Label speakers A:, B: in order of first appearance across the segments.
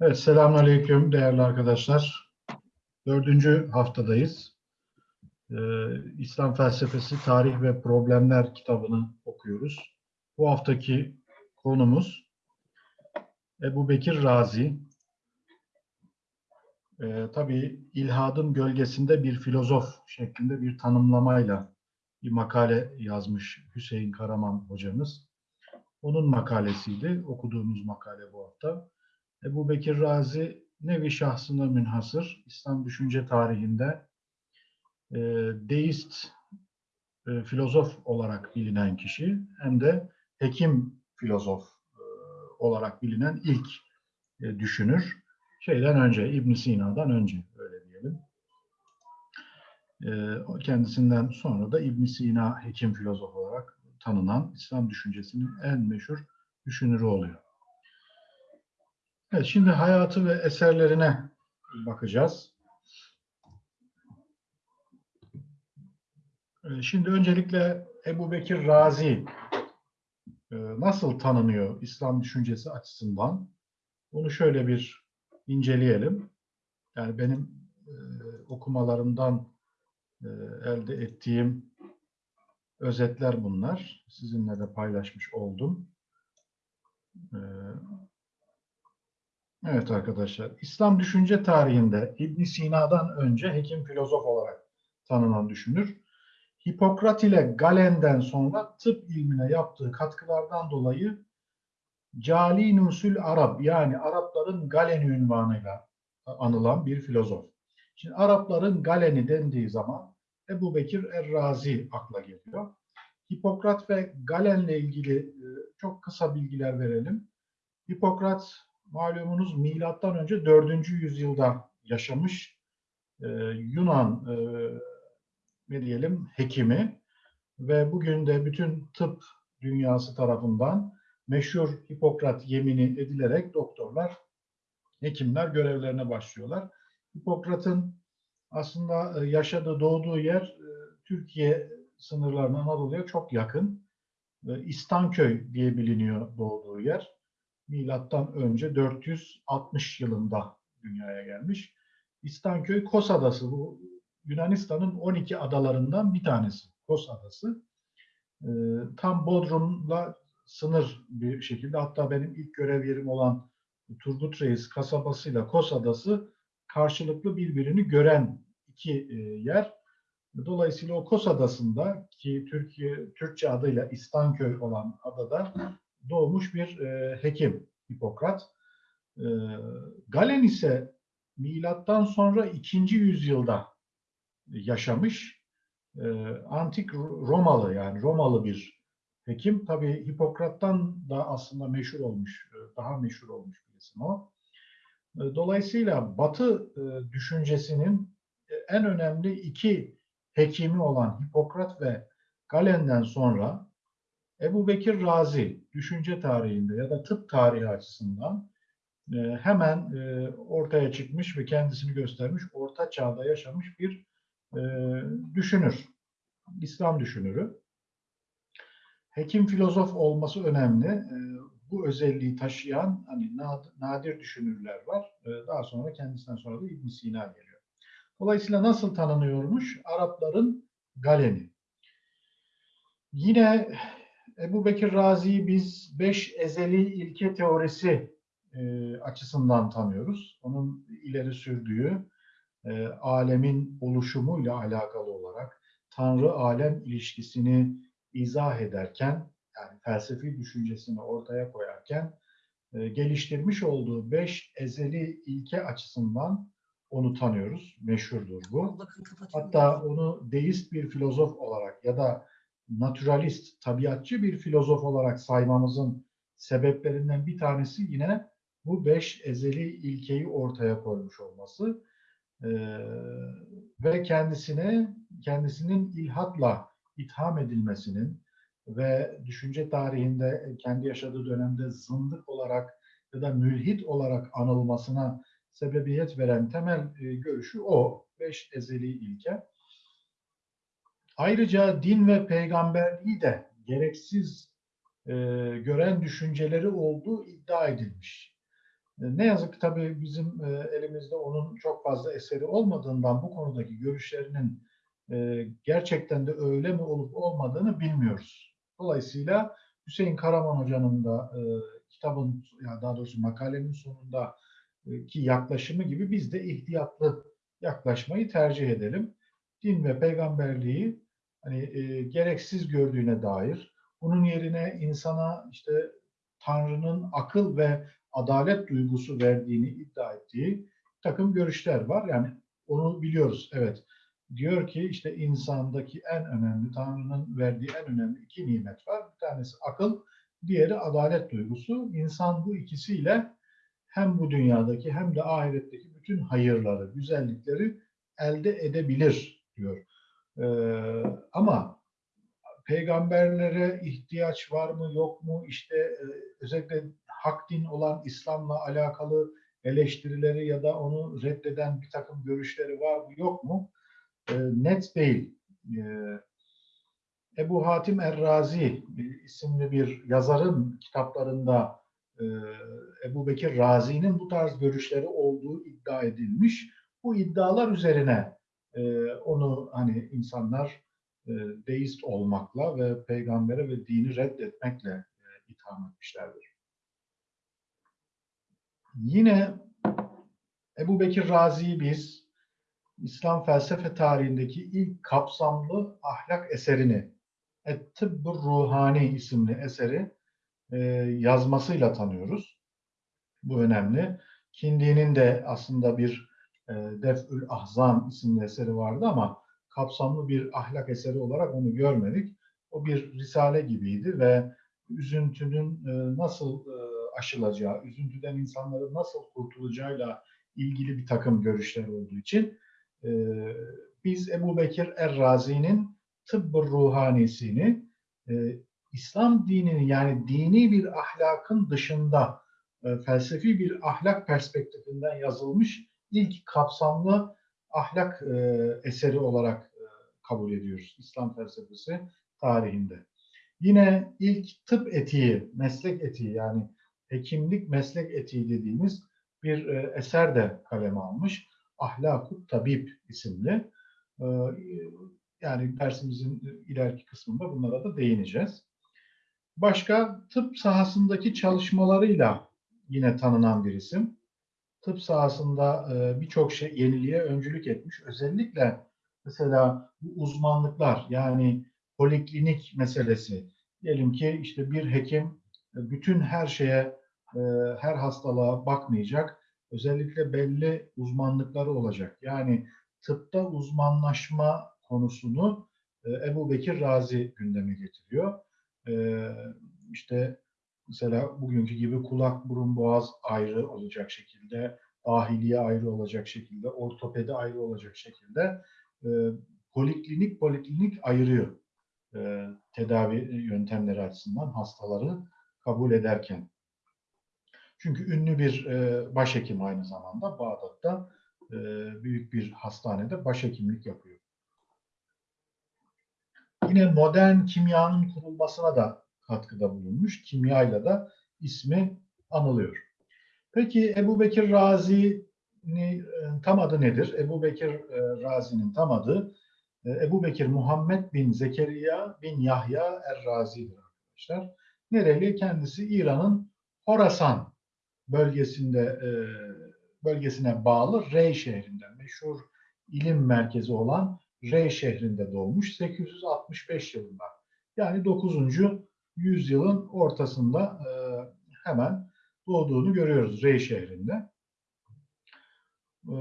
A: Evet, selamünaleyküm değerli arkadaşlar. Dördüncü haftadayız. Ee, İslam Felsefesi, Tarih ve Problemler kitabını okuyoruz. Bu haftaki konumuz Ebu Bekir Razi. Ee, tabii ilhadın gölgesinde bir filozof şeklinde bir tanımlamayla bir makale yazmış Hüseyin Karaman hocamız. Onun makalesiydi, okuduğumuz makale bu hafta. Ebu Bekir Razi nevi şahsına münhasır, İslam düşünce tarihinde e, deist e, filozof olarak bilinen kişi hem de hekim filozof e, olarak bilinen ilk e, düşünür. Şeyden önce, ibn Sina'dan önce öyle diyelim. E, kendisinden sonra da ibn Sina hekim filozof olarak tanınan İslam düşüncesinin en meşhur düşünürü oluyor. Evet, şimdi hayatı ve eserlerine bakacağız. Ee, Şimdi öncelikle Ebu Bekir Razi e, nasıl tanınıyor İslam düşüncesi açısından? Bunu şöyle bir inceleyelim. Yani benim e, okumalarımdan e, elde ettiğim özetler bunlar. Sizinle de paylaşmış oldum. Evet arkadaşlar, İslam düşünce tarihinde ibn Sina'dan önce hekim filozof olarak tanınan düşünür. Hipokrat ile Galen'den sonra tıp ilmine yaptığı katkılardan dolayı Cali Nusul Arap yani Arapların Galeni ünvanıyla anılan bir filozof. Şimdi Arapların Galeni dendiği zaman Ebu Bekir Er-Razi akla geliyor. Hipokrat ve Galen'le ilgili e, çok kısa bilgiler verelim. Hipokrat malumunuz milattan önce 4. yüzyılda yaşamış e, Yunan e, ne diyelim hekimi ve bugün de bütün tıp dünyası tarafından meşhur Hipokrat yemini edilerek doktorlar, hekimler görevlerine başlıyorlar. Hipokrat'ın aslında e, yaşadığı, doğduğu yer e, Türkiye sınırlarına Anadolu'ya çok yakın. E, İstanköy diye biliniyor doğduğu yer milattan önce 460 yılında dünyaya gelmiş. İstanköy Kos Adası bu Yunanistan'ın 12 adalarından bir tanesi. Kos Adası. Ee, tam Bodrum'la sınır bir şekilde hatta benim ilk görev yerim olan Turgut Reis kasabasıyla Kos Adası karşılıklı birbirini gören iki e, yer. Dolayısıyla o Kos Adası'nda ki Türkiye Türkçe adıyla İstanköy olan adada doğmuş bir e, hekim Hipokrat. E, Galen ise milattan sonra 2. yüzyılda yaşamış. E, antik Romalı yani Romalı bir hekim. Tabi Hipokrat'tan da aslında meşhur olmuş, e, daha meşhur olmuş bir isim o. E, dolayısıyla Batı e, düşüncesinin en önemli iki hekimi olan Hipokrat ve Galen'den sonra Ebu Bekir Razi düşünce tarihinde ya da tıp tarihi açısından e, hemen e, ortaya çıkmış ve kendisini göstermiş, orta çağda yaşamış bir e, düşünür. İslam düşünürü. Hekim filozof olması önemli. E, bu özelliği taşıyan hani nadir düşünürler var. E, daha sonra kendisinden sonra da İbn Sina geliyor. Dolayısıyla nasıl tanınıyormuş? Arapların Galeni. Yine Ebu Bekir Razi'yi biz beş ezeli ilke teorisi e, açısından tanıyoruz. Onun ileri sürdüğü e, alemin oluşumuyla alakalı olarak Tanrı-alem ilişkisini izah ederken, yani felsefi düşüncesini ortaya koyarken e, geliştirmiş olduğu beş ezeli ilke açısından onu tanıyoruz. Meşhurdur bu. Hatta onu deist bir filozof olarak ya da naturalist, tabiatçı bir filozof olarak saymamızın sebeplerinden bir tanesi yine bu beş ezeli ilkeyi ortaya koymuş olması ee, ve kendisine kendisinin ilhatla itham edilmesinin ve düşünce tarihinde kendi yaşadığı dönemde zındık olarak ya da mülhit olarak anılmasına sebebiyet veren temel e, görüşü o. Beş ezeli ilke. Ayrıca din ve peygamberliği de gereksiz e, gören düşünceleri olduğu iddia edilmiş. E, Ne yazık ki tabii bizim e, elimizde onun çok fazla eseri olmadığından bu konudaki görüşlerinin e, gerçekten de öyle mi olup olmadığını bilmiyoruz. Dolayısıyla Hüseyin Karaman Hoca'nın da e, kitabın, ya daha doğrusu makalenin sonunda e, ki yaklaşımı gibi biz de ihtiyatlı yaklaşmayı tercih edelim. Din ve peygamberliği hani e, gereksiz gördüğüne dair, bunun yerine insana işte Tanrı'nın akıl ve adalet duygusu verdiğini iddia ettiği takım görüşler var. Yani onu biliyoruz. Evet. Diyor ki işte insandaki en önemli, Tanrı'nın verdiği en önemli iki nimet var. Bir tanesi akıl, diğeri adalet duygusu. İnsan bu ikisiyle hem bu dünyadaki hem de ahiretteki bütün hayırları, güzellikleri elde edebilir diyor. Ee, ama peygamberlere ihtiyaç var mı yok mu işte e, özellikle hak din olan İslam'la alakalı eleştirileri ya da onu reddeden bir takım görüşleri var mı yok mu E, net değil. E, Ebu Hatim Er-Razi isimli bir yazarın kitaplarında e, Ebu Bekir Razi'nin bu tarz görüşleri olduğu iddia edilmiş. Bu iddialar üzerine e, onu hani insanlar e, deist olmakla ve peygambere ve dini reddetmekle e, itham etmişlerdir. Yine Ebu Bekir Razi'yi biz İslam felsefe tarihindeki ilk kapsamlı ahlak eserini Et-Tıbbur Ruhani isimli eseri e, yazmasıyla tanıyoruz. Bu önemli. Kindi'nin de aslında bir Def'ül Ahzan isimli eseri vardı ama kapsamlı bir ahlak eseri olarak onu görmedik. O bir risale gibiydi ve üzüntünün e, nasıl e, aşılacağı, üzüntüden insanların nasıl kurtulacağıyla ilgili bir takım görüşler olduğu için e, biz Ebu Bekir Er-Razi'nin Tıbbı Ruhanisi'ni e, İslam dinini yani dini bir ahlakın dışında e, felsefi bir ahlak perspektifinden yazılmış ilk kapsamlı ahlak e, eseri olarak e, kabul ediyoruz İslam felsefesi tarihinde. Yine ilk tıp etiği, meslek etiği yani hekimlik meslek etiği dediğimiz bir e, eser de kaleme almış. Ahlakut Tabip isimli. E, yani dersimizin ileriki kısmında bunlara da değineceğiz. Başka tıp sahasındaki çalışmalarıyla yine tanınan bir isim. Tıp sahasında e, birçok şey yeniliğe öncülük etmiş. Özellikle mesela bu uzmanlıklar yani poliklinik meselesi. Diyelim ki işte bir hekim e, bütün her şeye, e, her hastalığa bakmayacak. Özellikle belli uzmanlıkları olacak. Yani tıpta uzmanlaşma konusunu e, Ebu Bekir Razi gündeme getiriyor. E, işte mesela bugünkü gibi kulak, burun, boğaz ayrı olacak şekilde, dahiliye ayrı olacak şekilde, ortopedi ayrı olacak şekilde e, poliklinik poliklinik ayırıyor e, tedavi yöntemleri açısından hastaları kabul ederken. Çünkü ünlü bir e, başhekim aynı zamanda Bağdat'ta e, büyük bir hastanede başhekimlik yapıyor. Yine modern kimyanın kurulmasına da katkıda bulunmuş. Kimyayla da ismi anılıyor. Peki Ebu Bekir Razi'nin tam adı nedir? Ebu Bekir e, Razi'nin tam adı e, Ebu Bekir Muhammed bin Zekeriya bin Yahya Er-Razi'dir arkadaşlar. Nereli? Kendisi İran'ın Horasan bölgesinde e, bölgesine bağlı Rey şehrinden meşhur ilim merkezi olan Rey şehrinde doğmuş 865 yılında. Yani 9. yüzyılın ortasında e, hemen doğduğunu görüyoruz Rey şehrinde. E,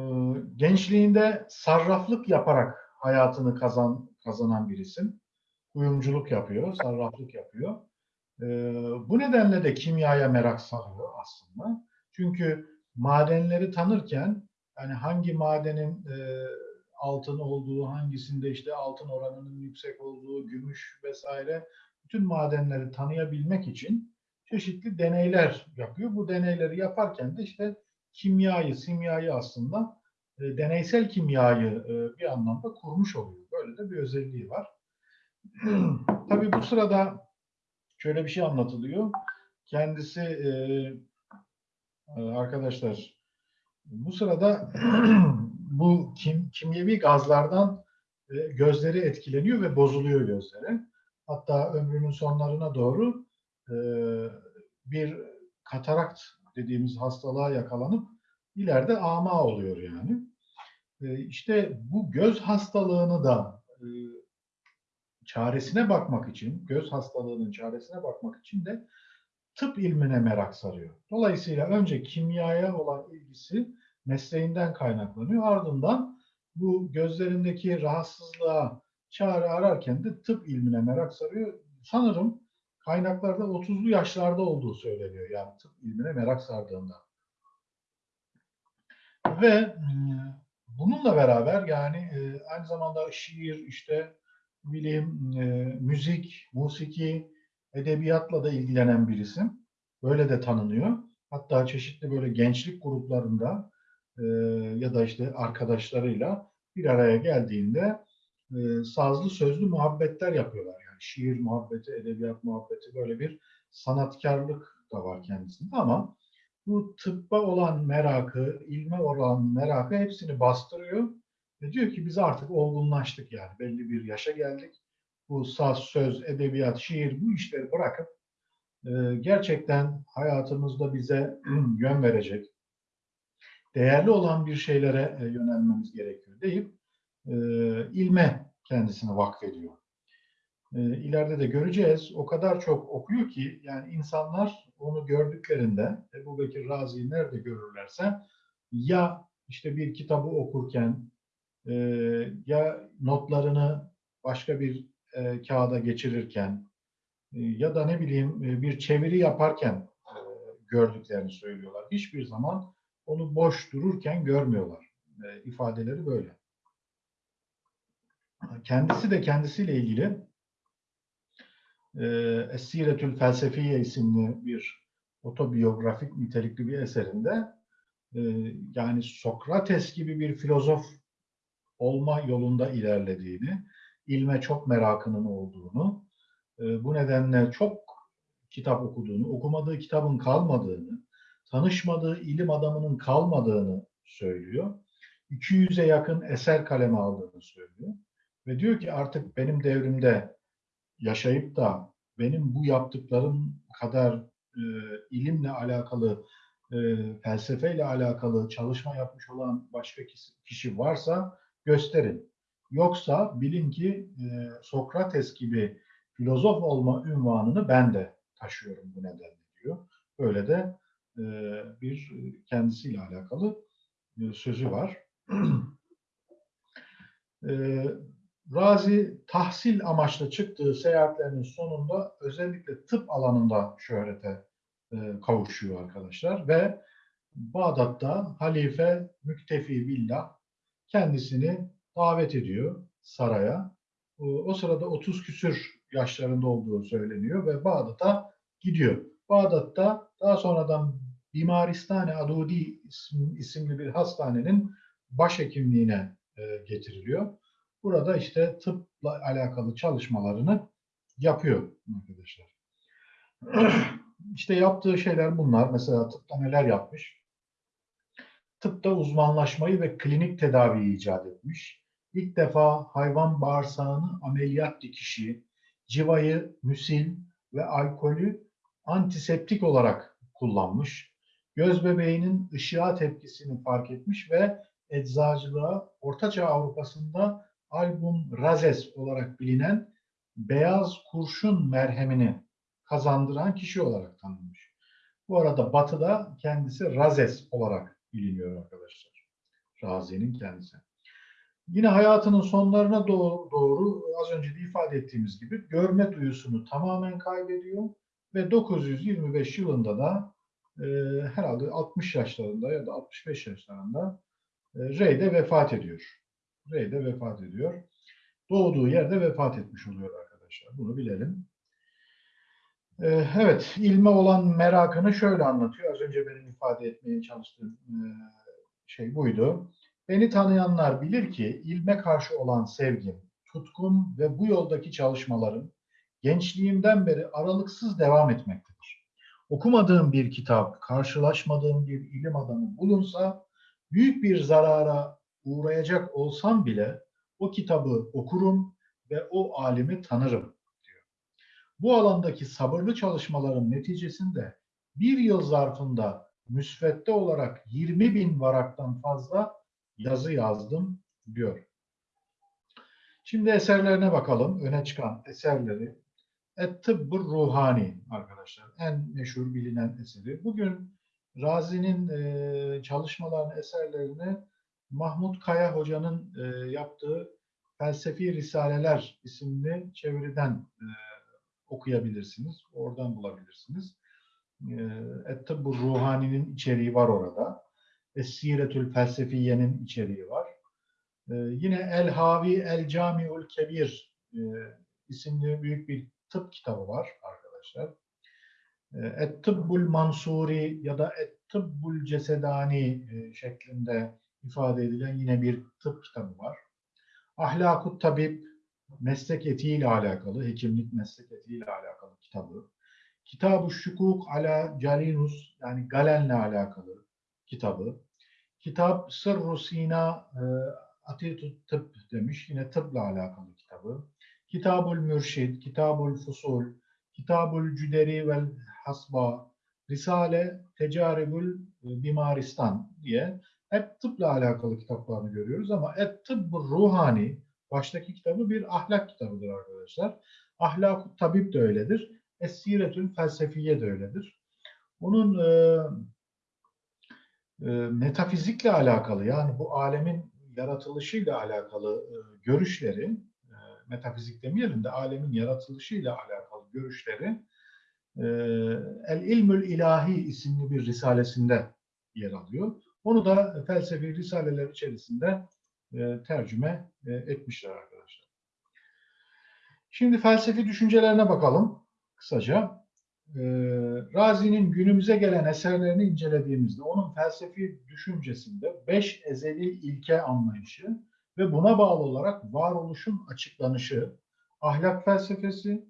A: gençliğinde sarraflık yaparak hayatını kazan kazanan bir isim. Kuyumculuk yapıyor, sarraflık yapıyor. E, bu nedenle de kimyaya merak sarıyor aslında. Çünkü madenleri tanırken yani hangi madenin e, altın olduğu, hangisinde işte altın oranının yüksek olduğu, gümüş vesaire bütün madenleri tanıyabilmek için çeşitli deneyler yapıyor. Bu deneyleri yaparken de işte kimyayı, simyayı aslında e, deneysel kimyayı e, bir anlamda kurmuş oluyor. Böyle de bir özelliği var. Tabii bu sırada şöyle bir şey anlatılıyor. Kendisi e, Ee, Arkadaşlar bu sırada bu kim, kimyevi gazlardan e, gözleri etkileniyor ve bozuluyor gözleri. Hatta ömrünün sonlarına doğru e, bir katarakt dediğimiz hastalığa yakalanıp ileride ama oluyor yani. E, İşte bu göz hastalığını da e, çaresine bakmak için, göz hastalığının çaresine bakmak için de tıp ilmine merak sarıyor. Dolayısıyla önce kimyaya olan ilgisi mesleğinden kaynaklanıyor. Ardından bu gözlerindeki rahatsızlığa çare ararken de tıp ilmine merak sarıyor. Sanırım kaynaklarda 30'lu yaşlarda olduğu söyleniyor. Yani tıp ilmine merak sardığında. Ve e, bununla beraber yani e, aynı zamanda şiir, işte bilim, e, müzik, musiki, edebiyatla da ilgilenen bir isim. Böyle de tanınıyor. Hatta çeşitli böyle gençlik gruplarında ya da işte arkadaşlarıyla bir araya geldiğinde e, sazlı sözlü muhabbetler yapıyorlar. Yani şiir muhabbeti, edebiyat muhabbeti böyle bir sanatkarlık da var kendisinde ama bu tıbba olan merakı, ilme olan merakı hepsini bastırıyor ve diyor ki biz artık olgunlaştık yani belli bir yaşa geldik. Bu saz, söz, edebiyat, şiir bu işleri bırakıp e, gerçekten hayatımızda bize yön verecek, değerli olan bir şeylere e, yönelmemiz gerekiyor deyip e, ilme kendisini vakfediyor. E, ileride de göreceğiz. O kadar çok okuyor ki yani insanlar onu gördüklerinde Ebu Bekir Razi'yi nerede görürlerse ya işte bir kitabı okurken e, ya notlarını başka bir e, kağıda geçirirken e, ya da ne bileyim e, bir çeviri yaparken e, gördüklerini söylüyorlar. Hiçbir zaman onu boş dururken görmüyorlar. E, ifadeleri böyle. Kendisi de kendisiyle ilgili e, Felsefiye isimli bir otobiyografik nitelikli bir eserinde yani Sokrates gibi bir filozof olma yolunda ilerlediğini, ilme çok merakının olduğunu, bu nedenle çok kitap okuduğunu, okumadığı kitabın kalmadığını, tanışmadığı ilim adamının kalmadığını söylüyor. 200'e yakın eser kaleme aldığını söylüyor. Ve diyor ki artık benim devrimde yaşayıp da benim bu yaptıklarım kadar e, ilimle alakalı, e, felsefeyle alakalı çalışma yapmış olan başka kişi, varsa gösterin. Yoksa bilin ki e, Sokrates gibi filozof olma ünvanını ben de taşıyorum bu nedenle diyor. Böyle de e, bir kendisiyle alakalı e, sözü var. e, Razi tahsil amaçlı çıktığı seyahatlerinin sonunda özellikle tıp alanında şöhrete e, kavuşuyor arkadaşlar ve Bağdat'ta halife Müktefi Billah kendisini davet ediyor saraya. O, sırada 30 küsür yaşlarında olduğu söyleniyor ve Bağdat'a gidiyor. Bağdat'ta daha sonradan Bimaristane Adudi isimli bir hastanenin başhekimliğine e, getiriliyor. Burada işte tıpla alakalı çalışmalarını yapıyor arkadaşlar. İşte yaptığı şeyler bunlar. Mesela tıpta neler yapmış? Tıpta uzmanlaşmayı ve klinik tedaviyi icat etmiş. İlk defa hayvan bağırsağını ameliyat dikişi, civayı, müsil ve alkolü antiseptik olarak kullanmış. Göz bebeğinin ışığa tepkisini fark etmiş ve eczacılığa Ortaçağ Avrupa'sında album razes olarak bilinen beyaz kurşun merhemini kazandıran kişi olarak tanınmış. Bu arada Batı'da kendisi razes olarak biliniyor arkadaşlar. Razi'nin kendisi. Yine hayatının sonlarına doğru, doğru az önce de ifade ettiğimiz gibi görme duyusunu tamamen kaybediyor ve 925 yılında da e, herhalde 60 yaşlarında ya da 65 yaşlarında e, Rey'de vefat ediyor. Rey'de vefat ediyor. Doğduğu yerde vefat etmiş oluyor arkadaşlar. Bunu bilelim. Ee, evet, ilme olan merakını şöyle anlatıyor. Az önce benim ifade etmeye çalıştığım e, şey buydu. Beni tanıyanlar bilir ki ilme karşı olan sevgim, tutkum ve bu yoldaki çalışmalarım gençliğimden beri aralıksız devam etmektedir. okumadığım bir kitap, karşılaşmadığım bir ilim adamı bulunsa büyük bir zarara uğrayacak olsam bile o kitabı okurum ve o alimi tanırım diyor. Bu alandaki sabırlı çalışmaların neticesinde bir yıl zarfında müsvedde olarak 20 bin varaktan fazla yazı yazdım diyor. Şimdi eserlerine bakalım. Öne çıkan eserleri. Et-Tıbbur Ruhani arkadaşlar. En meşhur bilinen eseri. Bugün Razi'nin çalışmalarını, eserlerini Mahmut Kaya Hoca'nın e, yaptığı Felsefi Risaleler isimli çeviriden e, okuyabilirsiniz. Oradan bulabilirsiniz. E, Et-Tıbbur Ruhani'nin içeriği var orada. Es-Siretül Felsefiye'nin içeriği var. E, yine El Havi El Camiul Kebir e, isimli büyük bir tıp kitabı var arkadaşlar. E, Et-Tıbbul Mansuri ya da Et-Tıbbul Cesedani e, şeklinde ifade edilen yine bir tıp kitabı var. Ahlakut Tabip meslek etiğiyle alakalı, hekimlik meslek etiğiyle alakalı kitabı. Kitab-ı Şukuk ala Carinus yani Galen'le alakalı kitabı. Kitap Sırru Sina e, Atitut Tıp demiş. Yine tıpla alakalı kitabı. Kitabul Mürşid, Kitabul Fusul, Kitabul Cüderi vel Hasba, Risale Tecaribül Bimaristan diye hep tıpla alakalı kitaplarını görüyoruz ama Et Tıbbur Ruhani baştaki kitabı bir ahlak kitabıdır arkadaşlar. Ahlak Tabip de öyledir. Es-Siretül Felsefiye de öyledir. Onun e, e, metafizikle alakalı yani bu alemin yaratılışıyla alakalı e, görüşleri, e, metafizik demeyelim de alemin yaratılışıyla alakalı görüşleri e, El İlmül İlahi isimli bir risalesinde yer alıyor. Onu da felsefi risaleler içerisinde e, tercüme e, etmişler arkadaşlar. Şimdi felsefi düşüncelerine bakalım kısaca. E, Razi'nin günümüze gelen eserlerini incelediğimizde onun felsefi düşüncesinde beş ezeli ilke anlayışı ve buna bağlı olarak varoluşun açıklanışı, ahlak felsefesi,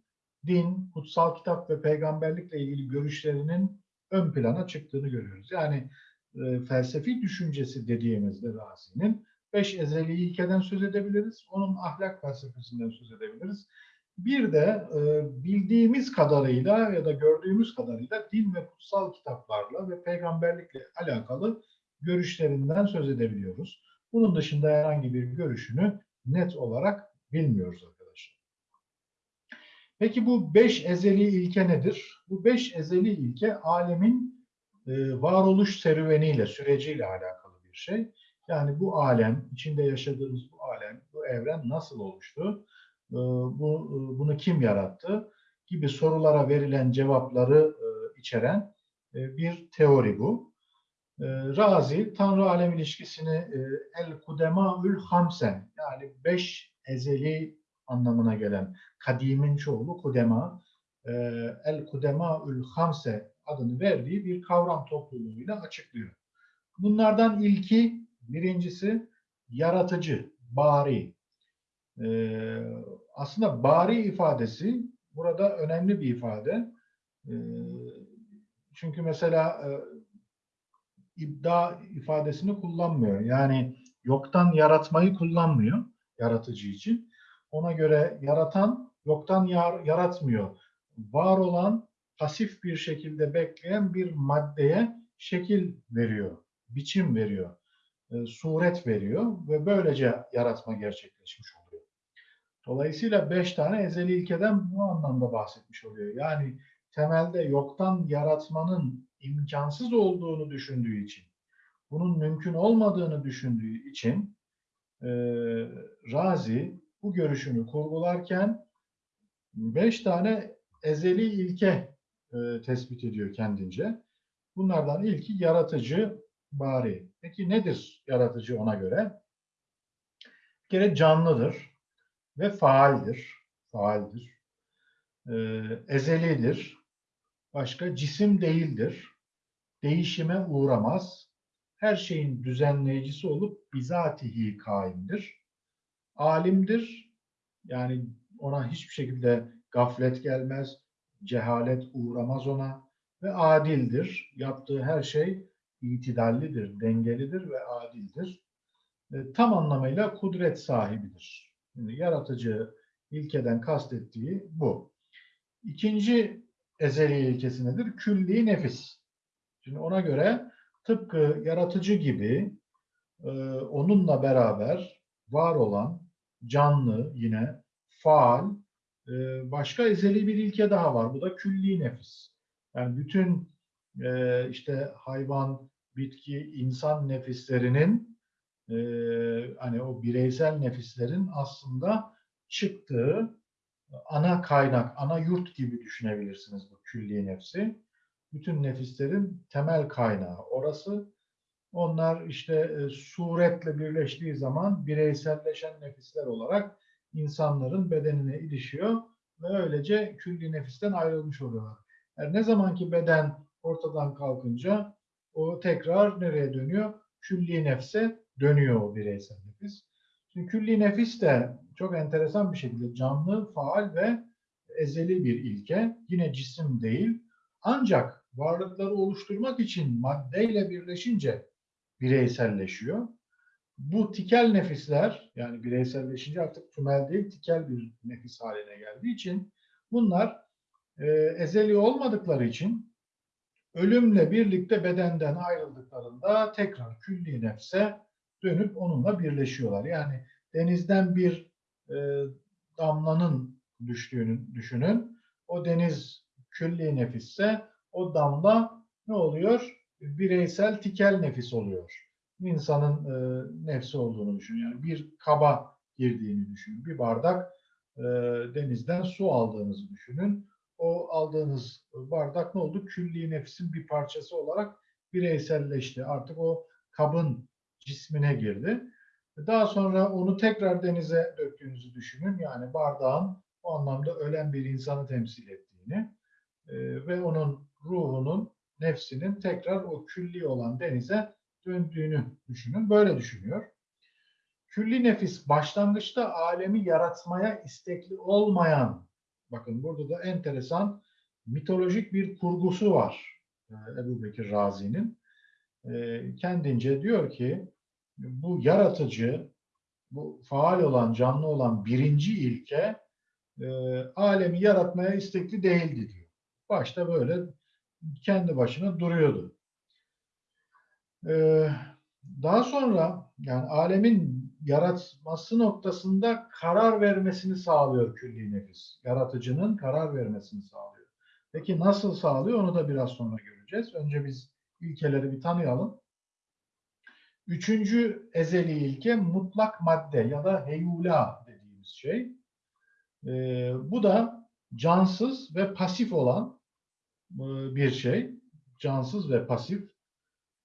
A: din, kutsal kitap ve peygamberlikle ilgili görüşlerinin ön plana çıktığını görüyoruz. Yani e, felsefi düşüncesi dediğimizde Razi'nin beş ezeli ilkeden söz edebiliriz. Onun ahlak felsefesinden söz edebiliriz. Bir de e, bildiğimiz kadarıyla ya da gördüğümüz kadarıyla din ve kutsal kitaplarla ve peygamberlikle alakalı görüşlerinden söz edebiliyoruz. Bunun dışında herhangi bir görüşünü net olarak bilmiyoruz arkadaşlar. Peki bu beş ezeli ilke nedir? Bu beş ezeli ilke alemin e, varoluş serüveniyle, süreciyle alakalı bir şey. Yani bu alem, içinde yaşadığımız bu alem, bu evren nasıl oluştu? E, bu e, bunu kim yarattı? Gibi sorulara verilen cevapları e, içeren e, bir teori bu. E, Razi, Tanrı alem ilişkisini e, el kudemaül hamsen yani beş ezeli anlamına gelen kadimin çoğulu kudema, el kudemaül hamse adını verdiği bir kavram topluluğuyla açıklıyor. Bunlardan ilki, birincisi yaratıcı, bari. Ee, aslında bari ifadesi burada önemli bir ifade. Ee, çünkü mesela e, ibda ifadesini kullanmıyor. Yani yoktan yaratmayı kullanmıyor yaratıcı için. Ona göre yaratan yoktan yar, yaratmıyor. Var olan pasif bir şekilde bekleyen bir maddeye şekil veriyor, biçim veriyor, e, suret veriyor ve böylece yaratma gerçekleşmiş oluyor. Dolayısıyla beş tane ezeli ilkeden bu anlamda bahsetmiş oluyor. Yani temelde yoktan yaratmanın imkansız olduğunu düşündüğü için, bunun mümkün olmadığını düşündüğü için e, Razi bu görüşünü kurgularken beş tane ezeli ilke e, tespit ediyor kendince. Bunlardan ilki yaratıcı bari. Peki nedir yaratıcı ona göre? Bir kere canlıdır ve faaldir. Faaldir. E, ezelidir. Başka cisim değildir. Değişime uğramaz. Her şeyin düzenleyicisi olup bizatihi kaimdir. Alimdir. Yani ona hiçbir şekilde gaflet gelmez, cehalet uğramaz ona. ve adildir. Yaptığı her şey itidallidir, dengelidir ve adildir. E, tam anlamıyla kudret sahibidir. Şimdi yaratıcı ilkeden kastettiği bu. İkinci ezeli ilkesi nedir? Külli nefis. Şimdi ona göre tıpkı yaratıcı gibi e, onunla beraber var olan canlı yine faal e, başka ezeli bir ilke daha var. Bu da külli nefis. Yani bütün e, işte hayvan, bitki, insan nefislerinin e, hani o bireysel nefislerin aslında çıktığı ana kaynak, ana yurt gibi düşünebilirsiniz bu külli nefsi. Bütün nefislerin temel kaynağı orası. Onlar işte e, suretle birleştiği zaman bireyselleşen nefisler olarak insanların bedenine ilişiyor ve öylece külli nefisten ayrılmış oluyorlar. Yani ne zamanki beden ortadan kalkınca o tekrar nereye dönüyor? Külli nefse dönüyor o bireysel nefis. Şimdi külli nefis de çok enteresan bir şekilde canlı, faal ve ezeli bir ilke. Yine cisim değil. Ancak varlıkları oluşturmak için maddeyle birleşince bireyselleşiyor. Bu tikel nefisler yani bireyselleşince artık tümel değil tikel bir nefis haline geldiği için bunlar e, ezeli olmadıkları için ölümle birlikte bedenden ayrıldıklarında tekrar külli nefse dönüp onunla birleşiyorlar. Yani denizden bir e, damlanın düştüğünü düşünün. O deniz külli nefisse o damla ne oluyor? Bireysel tikel nefis oluyor. İnsanın e, nefsi olduğunu düşünün. Yani bir kaba girdiğini düşünün. Bir bardak e, denizden su aldığınızı düşünün. O aldığınız bardak ne oldu? Külli nefsin bir parçası olarak bireyselleşti. Artık o kabın cismine girdi. Daha sonra onu tekrar denize döktüğünüzü düşünün. Yani bardağın o anlamda ölen bir insanı temsil ettiğini e, ve onun ruhunun, nefsinin tekrar o külli olan denize döndüğünü düşünün. Böyle düşünüyor. Külli nefis başlangıçta alemi yaratmaya istekli olmayan, bakın burada da enteresan mitolojik bir kurgusu var e, Ebu Bekir Razi'nin. E, kendince diyor ki bu yaratıcı, bu faal olan, canlı olan birinci ilke e, alemi yaratmaya istekli değildi diyor. Başta böyle kendi başına duruyordu. E, daha sonra yani alemin yaratması noktasında karar vermesini sağlıyor külli nefis. Yaratıcının karar vermesini sağlıyor. Peki nasıl sağlıyor onu da biraz sonra göreceğiz. Önce biz ilkeleri bir tanıyalım. Üçüncü ezeli ilke mutlak madde ya da heyula dediğimiz şey. Ee, bu da cansız ve pasif olan e, bir şey. Cansız ve pasif.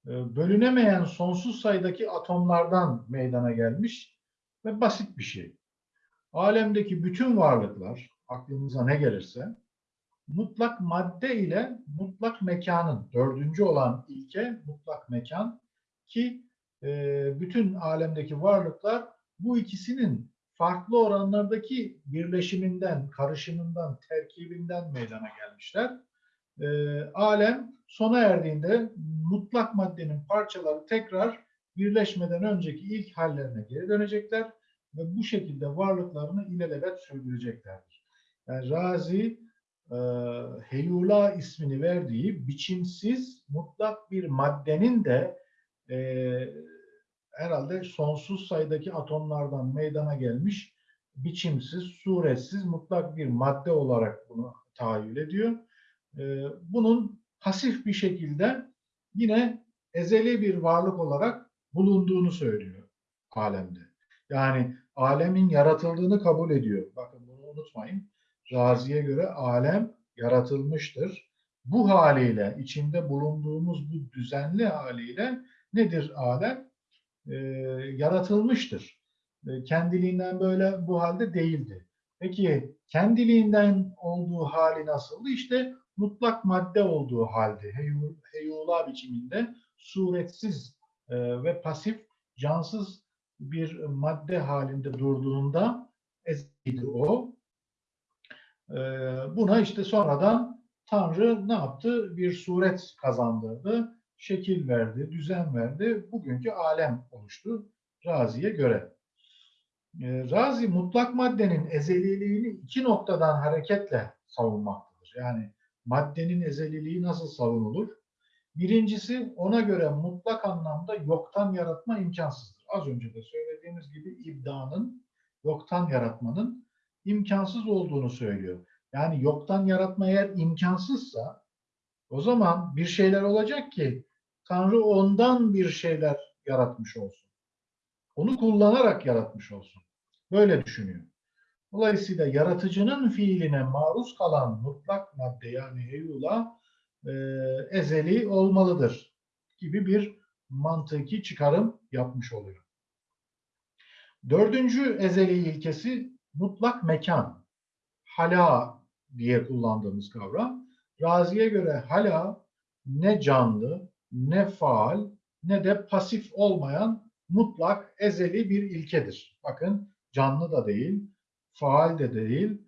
A: E, bölünemeyen sonsuz sayıdaki atomlardan meydana gelmiş ve basit bir şey. Alemdeki bütün varlıklar, aklınıza ne gelirse, mutlak madde ile mutlak mekanın, dördüncü olan ilke mutlak mekan ki e, bütün alemdeki varlıklar bu ikisinin farklı oranlardaki birleşiminden, karışımından, terkibinden meydana gelmişler. E, alem sona erdiğinde mutlak maddenin parçaları tekrar birleşmeden önceki ilk hallerine geri dönecekler ve bu şekilde varlıklarını ilelebet sürdüreceklerdir. Yani Razi e, Heyula ismini verdiği biçimsiz mutlak bir maddenin de e, herhalde sonsuz sayıdaki atomlardan meydana gelmiş biçimsiz, suretsiz, mutlak bir madde olarak bunu tahayyül ediyor. E, bunun pasif bir şekilde yine ezeli bir varlık olarak bulunduğunu söylüyor alemde. Yani alemin yaratıldığını kabul ediyor. Bakın bunu unutmayın. Razi'ye göre alem yaratılmıştır. Bu haliyle, içinde bulunduğumuz bu düzenli haliyle nedir alem? Ee, yaratılmıştır. Ee, kendiliğinden böyle bu halde değildi. Peki kendiliğinden olduğu hali nasıldı? İşte mutlak madde olduğu halde, heyula biçiminde suretsiz e, ve pasif, cansız bir madde halinde durduğunda eziydi o. E, buna işte sonradan Tanrı ne yaptı? Bir suret kazandırdı, şekil verdi, düzen verdi. Bugünkü alem oluştu Razi'ye göre. E, Razi mutlak maddenin ezeliliğini iki noktadan hareketle savunmaktadır. Yani maddenin ezeliliği nasıl savunulur? Birincisi ona göre mutlak anlamda yoktan yaratma imkansızdır. Az önce de söylediğimiz gibi ibdanın, yoktan yaratmanın imkansız olduğunu söylüyor. Yani yoktan yaratma eğer imkansızsa o zaman bir şeyler olacak ki Tanrı ondan bir şeyler yaratmış olsun. Onu kullanarak yaratmış olsun. Böyle düşünüyor. Dolayısıyla yaratıcının fiiline maruz kalan mutlak madde yani heyula e, ezeli olmalıdır gibi bir mantıki çıkarım yapmış oluyor. Dördüncü ezeli ilkesi mutlak mekan. Hala diye kullandığımız kavram. Razi'ye göre hala ne canlı, ne faal, ne de pasif olmayan mutlak ezeli bir ilkedir. Bakın canlı da değil, faal de değil,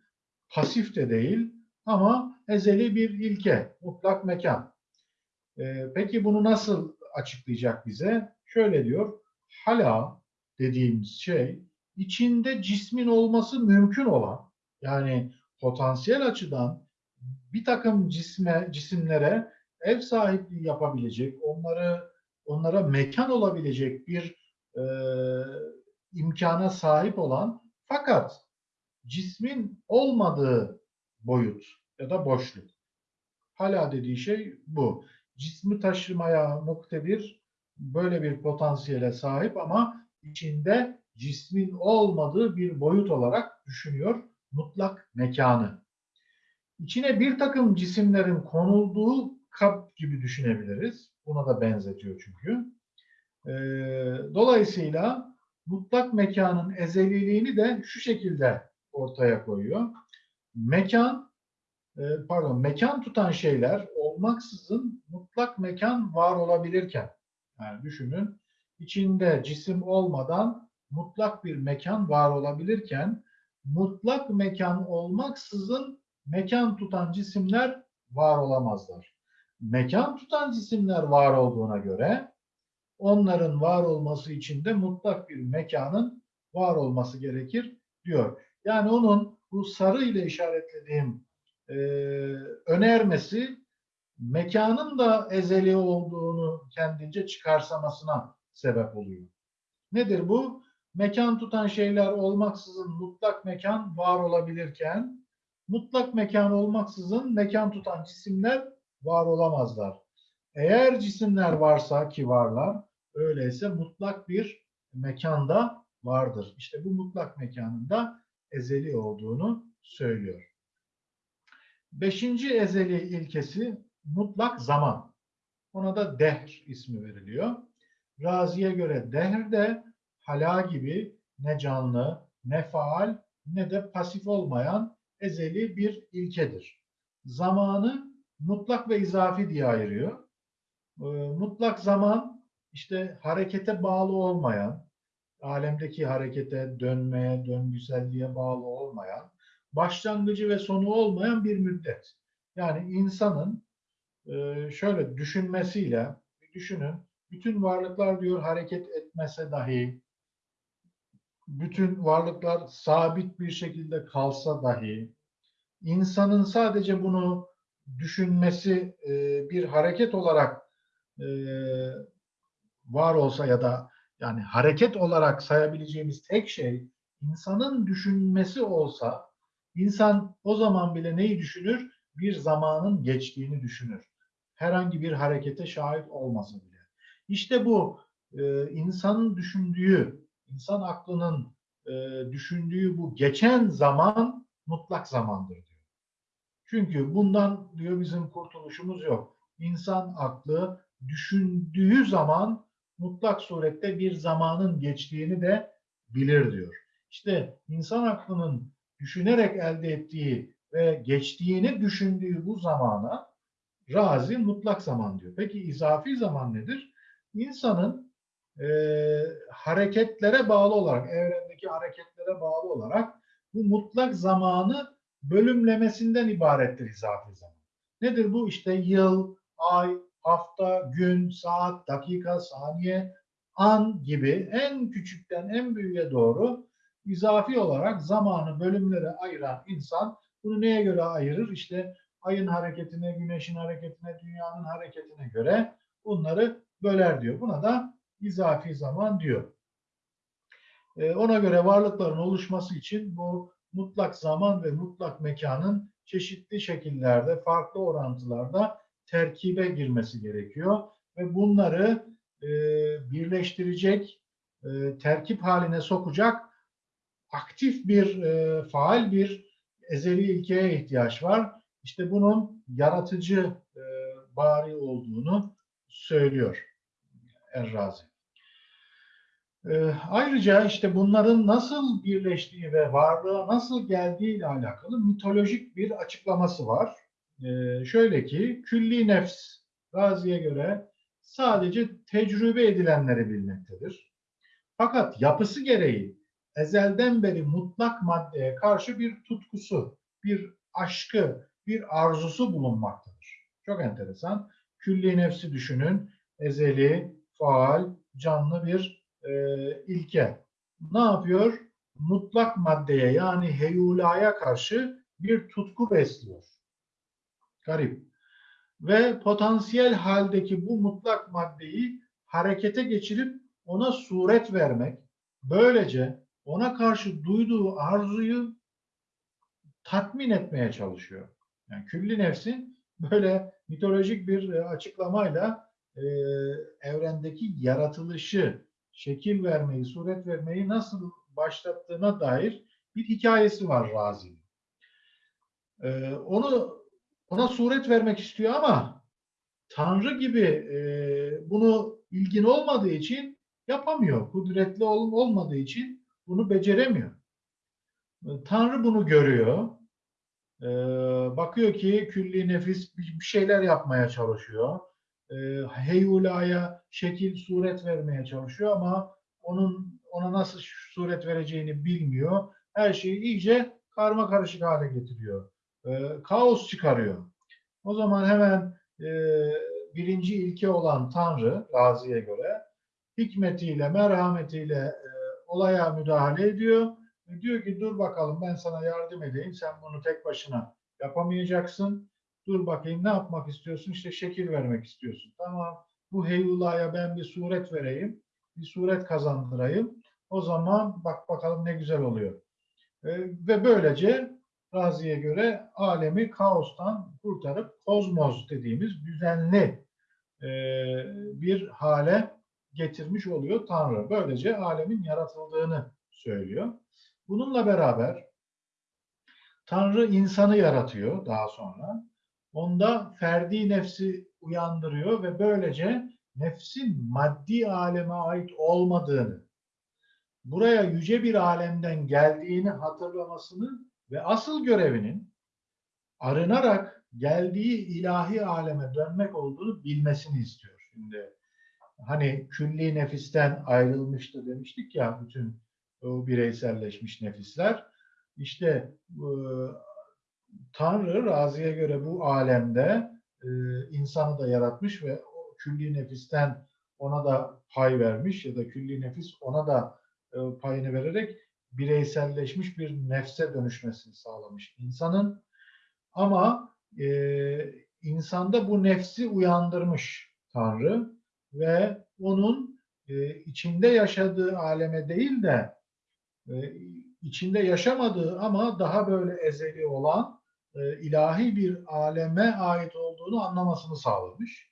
A: pasif de değil ama ezeli bir ilke, mutlak mekan. Ee, peki bunu nasıl açıklayacak bize? Şöyle diyor, hala dediğimiz şey içinde cismin olması mümkün olan, yani potansiyel açıdan bir takım cisme, cisimlere ev sahipliği yapabilecek, onları onlara mekan olabilecek bir e, imkana sahip olan fakat cismin olmadığı boyut ya da boşluk. Hala dediği şey bu. Cismi taşımaya muktedir böyle bir potansiyele sahip ama içinde cismin olmadığı bir boyut olarak düşünüyor mutlak mekanı. İçine bir takım cisimlerin konulduğu kap gibi düşünebiliriz. Buna da benzetiyor çünkü. Ee, dolayısıyla mutlak mekanın ezeliliğini de şu şekilde ortaya koyuyor. Mekan, e, pardon, mekan tutan şeyler olmaksızın mutlak mekan var olabilirken, yani düşünün, içinde cisim olmadan mutlak bir mekan var olabilirken, mutlak mekan olmaksızın mekan tutan cisimler var olamazlar. Mekan tutan cisimler var olduğuna göre onların var olması için de mutlak bir mekanın var olması gerekir diyor. Yani onun bu sarı ile işaretlediğim e, önermesi mekanın da ezeli olduğunu kendince çıkarsamasına sebep oluyor. Nedir bu? Mekan tutan şeyler olmaksızın mutlak mekan var olabilirken mutlak mekan olmaksızın mekan tutan cisimler var olamazlar. Eğer cisimler varsa ki varlar, öyleyse mutlak bir mekanda vardır. İşte bu mutlak mekanında ezeli olduğunu söylüyor. Beşinci ezeli ilkesi mutlak zaman. Ona da dehr ismi veriliyor. Razi'ye göre dehr de hala gibi ne canlı, ne faal, ne de pasif olmayan ezeli bir ilkedir. Zamanı mutlak ve izafi diye ayırıyor. Ee, mutlak zaman işte harekete bağlı olmayan, alemdeki harekete, dönmeye, döngüselliğe bağlı olmayan, başlangıcı ve sonu olmayan bir müddet. Yani insanın e, şöyle düşünmesiyle, düşünün, bütün varlıklar diyor hareket etmese dahi, bütün varlıklar sabit bir şekilde kalsa dahi, insanın sadece bunu düşünmesi e, bir hareket olarak e, var olsa ya da yani hareket olarak sayabileceğimiz tek şey insanın düşünmesi olsa insan o zaman bile neyi düşünür? Bir zamanın geçtiğini düşünür. Herhangi bir harekete şahit olmasa bile. İşte bu e, insanın düşündüğü, insan aklının e, düşündüğü bu geçen zaman mutlak zamandır diyor. Çünkü bundan diyor bizim kurtuluşumuz yok. İnsan aklı düşündüğü zaman mutlak surette bir zamanın geçtiğini de bilir diyor. İşte insan aklının düşünerek elde ettiği ve geçtiğini düşündüğü bu zamana razi mutlak zaman diyor. Peki izafi zaman nedir? İnsanın e, hareketlere bağlı olarak, evrendeki hareketlere bağlı olarak bu mutlak zamanı bölümlemesinden ibarettir izafi zaman. Nedir bu? İşte yıl, ay, hafta, gün, saat, dakika, saniye, an gibi en küçükten en büyüğe doğru izafi olarak zamanı bölümlere ayıran insan bunu neye göre ayırır? İşte ayın hareketine, güneşin hareketine, dünyanın hareketine göre bunları böler diyor. Buna da izafi zaman diyor. Ee, ona göre varlıkların oluşması için bu mutlak zaman ve mutlak mekanın çeşitli şekillerde, farklı orantılarda terkibe girmesi gerekiyor. Ve bunları e, birleştirecek, e, terkip haline sokacak aktif bir, e, faal bir ezeli ilkeye ihtiyaç var. İşte bunun yaratıcı e, bari olduğunu söylüyor Errazi. E, ayrıca işte bunların nasıl birleştiği ve varlığa nasıl geldiği ile alakalı mitolojik bir açıklaması var. E, şöyle ki külli nefs Razi'ye göre sadece tecrübe edilenleri bilmektedir. Fakat yapısı gereği ezelden beri mutlak maddeye karşı bir tutkusu, bir aşkı, bir arzusu bulunmaktadır. Çok enteresan. Külli nefsi düşünün. Ezeli, faal, canlı bir e, ilke. Ne yapıyor? Mutlak maddeye yani heyulaya karşı bir tutku besliyor. Garip. Ve potansiyel haldeki bu mutlak maddeyi harekete geçirip ona suret vermek, böylece ona karşı duyduğu arzuyu tatmin etmeye çalışıyor. Yani külli nefsin böyle mitolojik bir e, açıklamayla e, evrendeki yaratılışı, şekil vermeyi, suret vermeyi nasıl başlattığına dair bir hikayesi var Razi'nin. E, onu ona suret vermek istiyor ama Tanrı gibi e, bunu ilgin olmadığı için yapamıyor. Kudretli ol, olmadığı için bunu beceremiyor. Tanrı bunu görüyor. Ee, bakıyor ki külli nefis bir şeyler yapmaya çalışıyor. Ee, heyulaya şekil, suret vermeye çalışıyor ama onun ona nasıl suret vereceğini bilmiyor. Her şeyi iyice karma karışık hale getiriyor. Ee, kaos çıkarıyor. O zaman hemen e, birinci ilke olan Tanrı, Razi'ye göre hikmetiyle, merhametiyle e, olaya müdahale ediyor. Ve diyor ki dur bakalım ben sana yardım edeyim. Sen bunu tek başına yapamayacaksın. Dur bakayım ne yapmak istiyorsun? İşte şekil vermek istiyorsun. Tamam bu heyulaya ben bir suret vereyim. Bir suret kazandırayım. O zaman bak bakalım ne güzel oluyor. E, ve böylece Razi'ye göre alemi kaostan kurtarıp kozmos dediğimiz düzenli e, bir hale getirmiş oluyor Tanrı. Böylece alemin yaratıldığını söylüyor. Bununla beraber Tanrı insanı yaratıyor daha sonra. Onda ferdi nefsi uyandırıyor ve böylece nefsin maddi aleme ait olmadığını, buraya yüce bir alemden geldiğini hatırlamasını ve asıl görevinin arınarak geldiği ilahi aleme dönmek olduğunu bilmesini istiyor. Şimdi hani külli nefisten ayrılmıştı demiştik ya bütün o bireyselleşmiş nefisler. İşte e, Tanrı Razi'ye göre bu alemde e, insanı da yaratmış ve o külli nefisten ona da pay vermiş ya da külli nefis ona da e, payını vererek bireyselleşmiş bir nefse dönüşmesini sağlamış insanın. Ama e, insanda bu nefsi uyandırmış Tanrı ve onun e, içinde yaşadığı aleme değil de e, içinde yaşamadığı ama daha böyle ezeli olan e, ilahi bir aleme ait olduğunu anlamasını sağlamış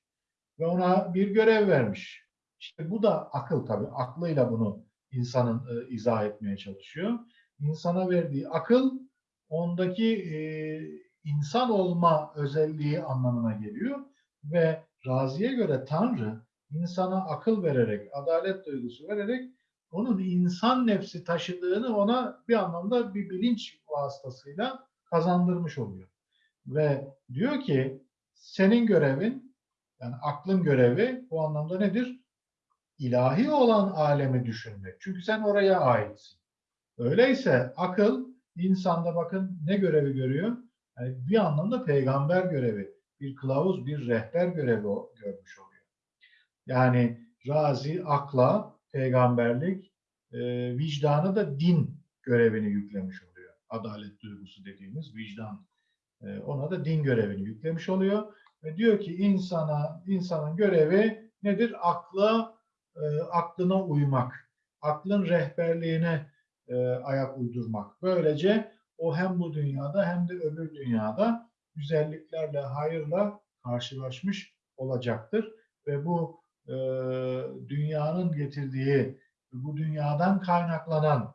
A: ve ona bir görev vermiş. İşte bu da akıl tabii. Aklıyla bunu insanın e, izah etmeye çalışıyor. İnsana verdiği akıl ondaki e, insan olma özelliği anlamına geliyor ve Razi'ye göre Tanrı insana akıl vererek, adalet duygusu vererek onun insan nefsi taşıdığını ona bir anlamda bir bilinç vasıtasıyla kazandırmış oluyor. Ve diyor ki senin görevin yani aklın görevi bu anlamda nedir? İlahi olan alemi düşünmek. Çünkü sen oraya aitsin. Öyleyse akıl insanda bakın ne görevi görüyor? Yani bir anlamda peygamber görevi. bir kılavuz, bir rehber görevi görmüş oluyor. Yani razi akla, peygamberlik, e, vicdanı da din görevini yüklemiş oluyor. Adalet duygusu dediğimiz vicdan. e, ona da din görevini yüklemiş oluyor. Ve diyor ki insana insanın görevi nedir? Akla, e, aklına uymak. Aklın rehberliğine e, ayak uydurmak. Böylece o hem bu dünyada hem de öbür dünyada güzelliklerle, hayırla karşılaşmış olacaktır. Ve bu e, dünyanın getirdiği, bu dünyadan kaynaklanan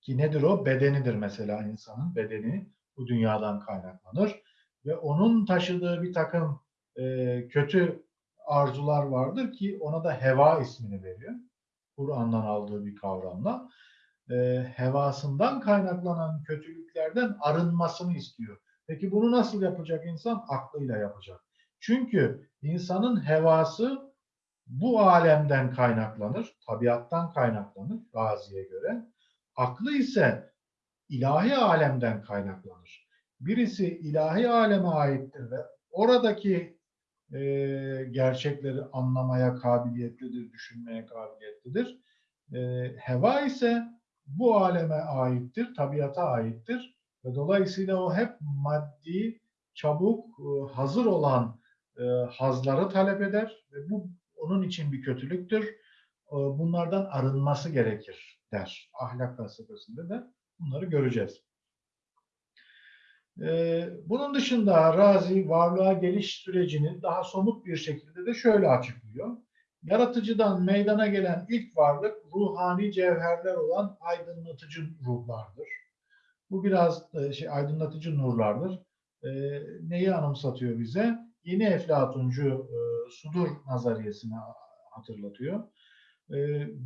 A: ki nedir o? Bedenidir mesela insanın bedeni bu dünyadan kaynaklanır. Ve onun taşıdığı bir takım e, kötü arzular vardır ki ona da heva ismini veriyor. Kur'an'dan aldığı bir kavramla. E, hevasından kaynaklanan kötülüklerden arınmasını istiyor. Peki bunu nasıl yapacak insan? Aklıyla yapacak. Çünkü insanın hevası bu alemden kaynaklanır, tabiattan kaynaklanır Razi'ye göre. Aklı ise ilahi alemden kaynaklanır. Birisi ilahi aleme aittir ve oradaki e, gerçekleri anlamaya kabiliyetlidir, düşünmeye kabiliyetlidir. E, heva ise bu aleme aittir, tabiata aittir ve dolayısıyla o hep maddi, çabuk, e, hazır olan e, hazları talep eder ve bu onun için bir kötülüktür. E, bunlardan arınması gerekir der. Ahlak felsefesinde de bunları göreceğiz. E, bunun dışında Razi varlığa geliş sürecini daha somut bir şekilde de şöyle açıklıyor. Yaratıcıdan meydana gelen ilk varlık ruhani cevherler olan aydınlatıcı ruhlardır. Bu biraz e, şey aydınlatıcı nurlardır. E, neyi anımsatıyor bize? Yeni Eflatuncu e, sudur nazariyesini hatırlatıyor. E,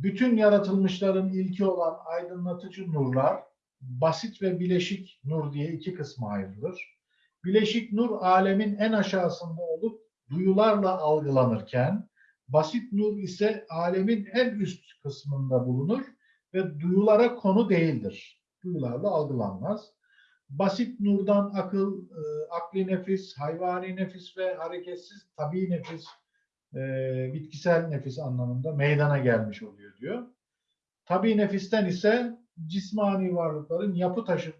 A: bütün yaratılmışların ilki olan aydınlatıcı nurlar basit ve bileşik nur diye iki kısma ayrılır. Bileşik nur alemin en aşağısında olup duyularla algılanırken basit nur ise alemin en üst kısmında bulunur ve duyulara konu değildir. Duyularla algılanmaz. Basit nurdan akıl, e, akli nefis, hayvani nefis ve hareketsiz tabi nefis, e, bitkisel nefis anlamında meydana gelmiş oluyor diyor. Tabi nefisten ise cismani varlıkların yapı taşı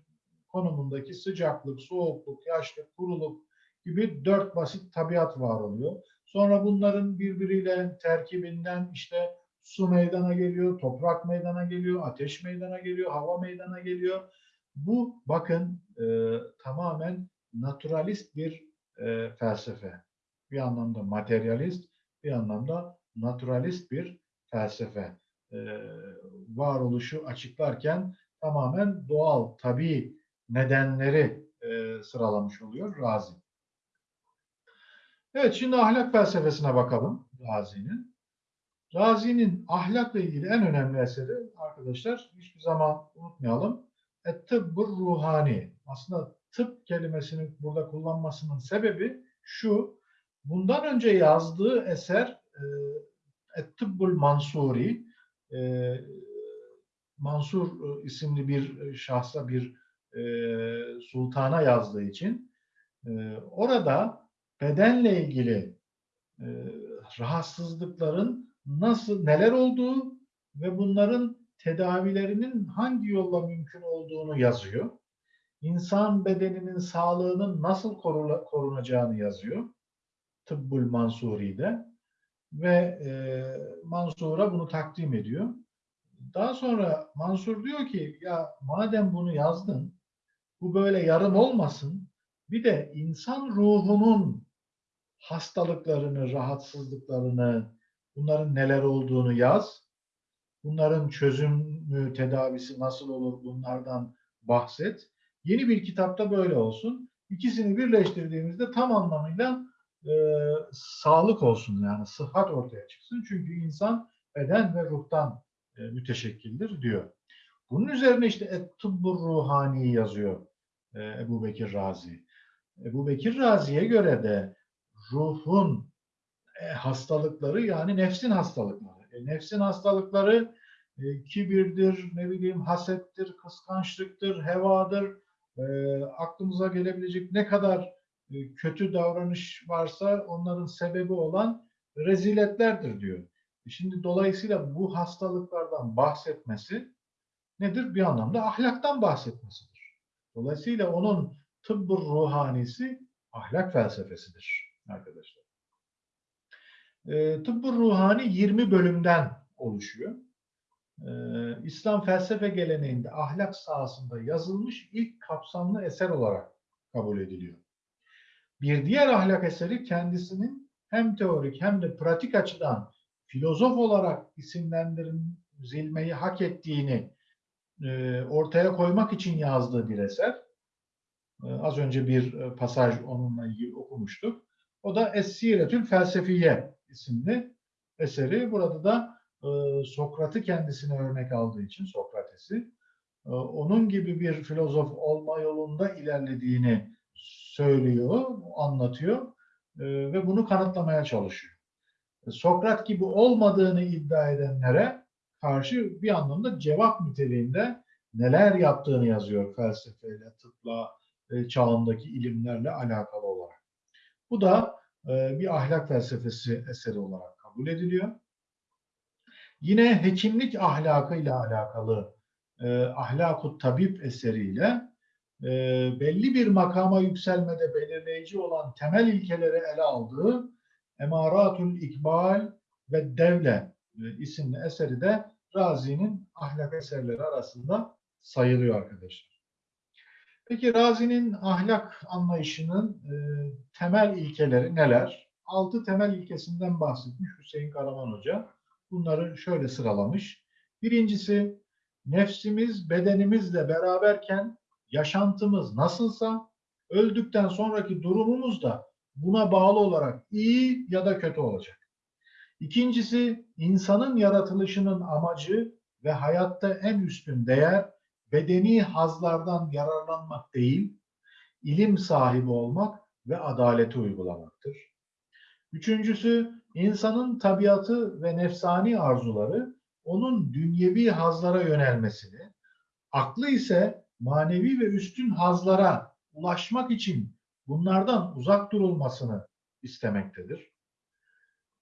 A: konumundaki sıcaklık, soğukluk, yaşlık, kuruluk gibi dört basit tabiat var oluyor. Sonra bunların birbiriyle terkibinden işte su meydana geliyor, toprak meydana geliyor, ateş meydana geliyor, hava meydana geliyor. Bu bakın e, tamamen naturalist bir e, felsefe. Bir anlamda materyalist, bir anlamda naturalist bir felsefe. E, varoluşu açıklarken tamamen doğal, tabii nedenleri e, sıralamış oluyor Razi. Evet, şimdi ahlak felsefesine bakalım Razi'nin. Razi'nin ahlakla ilgili en önemli eseri arkadaşlar hiçbir zaman unutmayalım. Et-tıbbur ruhani. Aslında tıp kelimesini burada kullanmasının sebebi şu. Bundan önce yazdığı eser e, mansuri. E, Mansur e, isimli bir şahsa bir e, sultana yazdığı için e, orada bedenle ilgili e, rahatsızlıkların nasıl neler olduğu ve bunların tedavilerinin hangi yolla mümkün olduğunu yazıyor. İnsan bedeninin sağlığının nasıl korunacağını yazıyor. Tıbbul Mansuri'de ve e, Mansur'a bunu takdim ediyor. Daha sonra Mansur diyor ki ya madem bunu yazdın bu böyle yarım olmasın bir de insan ruhunun hastalıklarını, rahatsızlıklarını, bunların neler olduğunu yaz. Bunların çözümü, tedavisi nasıl olur bunlardan bahset. Yeni bir kitapta böyle olsun. İkisini birleştirdiğimizde tam anlamıyla e, sağlık olsun yani sıhhat ortaya çıksın. Çünkü insan beden ve ruhtan e, müteşekkildir diyor. Bunun üzerine işte Et-Tıbbur Ruhani yazıyor e, Ebu Bekir Razi. Ebu Bekir Razi'ye göre de ruhun e, hastalıkları yani nefsin hastalıkları. E, nefsin hastalıkları e, kibirdir, ne bileyim hasettir, kıskançlıktır, hevadır. E, aklımıza gelebilecek ne kadar kötü davranış varsa onların sebebi olan reziletlerdir diyor. Şimdi dolayısıyla bu hastalıklardan bahsetmesi nedir? Bir anlamda ahlaktan bahsetmesidir. Dolayısıyla onun tıbbı ruhanisi ahlak felsefesidir arkadaşlar. E, tıbbı ruhani 20 bölümden oluşuyor. E, İslam felsefe geleneğinde ahlak sahasında yazılmış ilk kapsamlı eser olarak kabul ediliyor. Bir diğer ahlak eseri kendisinin hem teorik hem de pratik açıdan filozof olarak isimlendirilmeyi hak ettiğini e, ortaya koymak için yazdığı bir eser. E, az önce bir e, pasaj onunla ilgili okumuştuk. O da Es-Siretül Felsefiye isimli eseri. Burada da e, Sokrat'ı kendisine örnek aldığı için Sokrates'i e, onun gibi bir filozof olma yolunda ilerlediğini söylüyor, anlatıyor e, ve bunu kanıtlamaya çalışıyor. Sokrat gibi olmadığını iddia edenlere karşı bir anlamda cevap niteliğinde neler yaptığını yazıyor felsefeyle, tıpla, e, çağındaki ilimlerle alakalı olarak. Bu da e, bir ahlak felsefesi eseri olarak kabul ediliyor. Yine hekimlik ahlakıyla alakalı e, Ahlakut Tabip eseriyle e, belli bir makama yükselmede belirleyici olan temel ilkeleri ele aldığı Emaratul İkbal ve Devle e, isimli eseri de Razi'nin ahlak eserleri arasında sayılıyor arkadaşlar. Peki Razi'nin ahlak anlayışının e, temel ilkeleri neler? Altı temel ilkesinden bahsetmiş Hüseyin Karaman Hoca. Bunları şöyle sıralamış. Birincisi nefsimiz bedenimizle beraberken yaşantımız nasılsa öldükten sonraki durumumuz da buna bağlı olarak iyi ya da kötü olacak. İkincisi insanın yaratılışının amacı ve hayatta en üstün değer bedeni hazlardan yararlanmak değil, ilim sahibi olmak ve adaleti uygulamaktır. Üçüncüsü insanın tabiatı ve nefsani arzuları onun dünyevi hazlara yönelmesini, aklı ise manevi ve üstün hazlara ulaşmak için bunlardan uzak durulmasını istemektedir.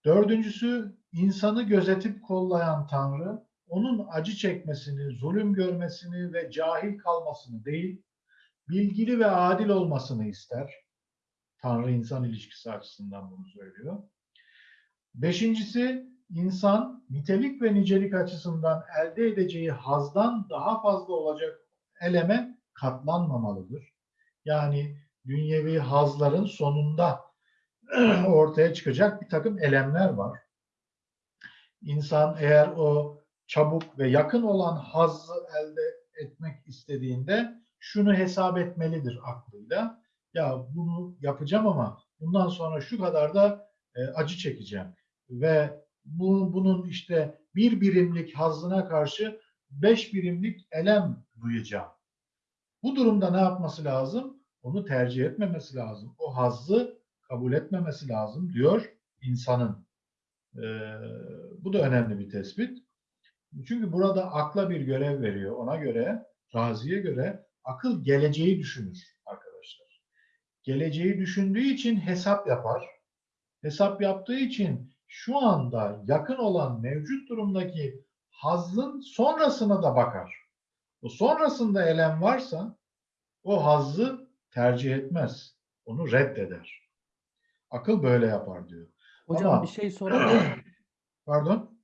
A: Dördüncüsü insanı gözetip kollayan Tanrı onun acı çekmesini, zulüm görmesini ve cahil kalmasını değil, bilgili ve adil olmasını ister. Tanrı insan ilişkisi açısından bunu söylüyor. Beşincisi insan nitelik ve nicelik açısından elde edeceği hazdan daha fazla olacak eleme katlanmamalıdır. Yani dünyevi hazların sonunda ortaya çıkacak bir takım elemler var. İnsan eğer o çabuk ve yakın olan hazzı elde etmek istediğinde şunu hesap etmelidir aklıyla. Ya bunu yapacağım ama bundan sonra şu kadar da e, acı çekeceğim ve bu, bunun işte bir birimlik hazzına karşı beş birimlik elem duyacağım. Bu durumda ne yapması lazım? Onu tercih etmemesi lazım. O hazzı kabul etmemesi lazım diyor insanın. Ee, bu da önemli bir tespit. Çünkü burada akla bir görev veriyor. Ona göre, Razi'ye göre akıl geleceği düşünür arkadaşlar. Geleceği düşündüğü için hesap yapar. Hesap yaptığı için şu anda yakın olan mevcut durumdaki hazzın sonrasına da bakar. O sonrasında elem varsa o hazzı tercih etmez. Onu reddeder. Akıl böyle yapar diyor.
B: Hocam
A: Ama-
B: bir şey sorabilir miyim?
A: Pardon?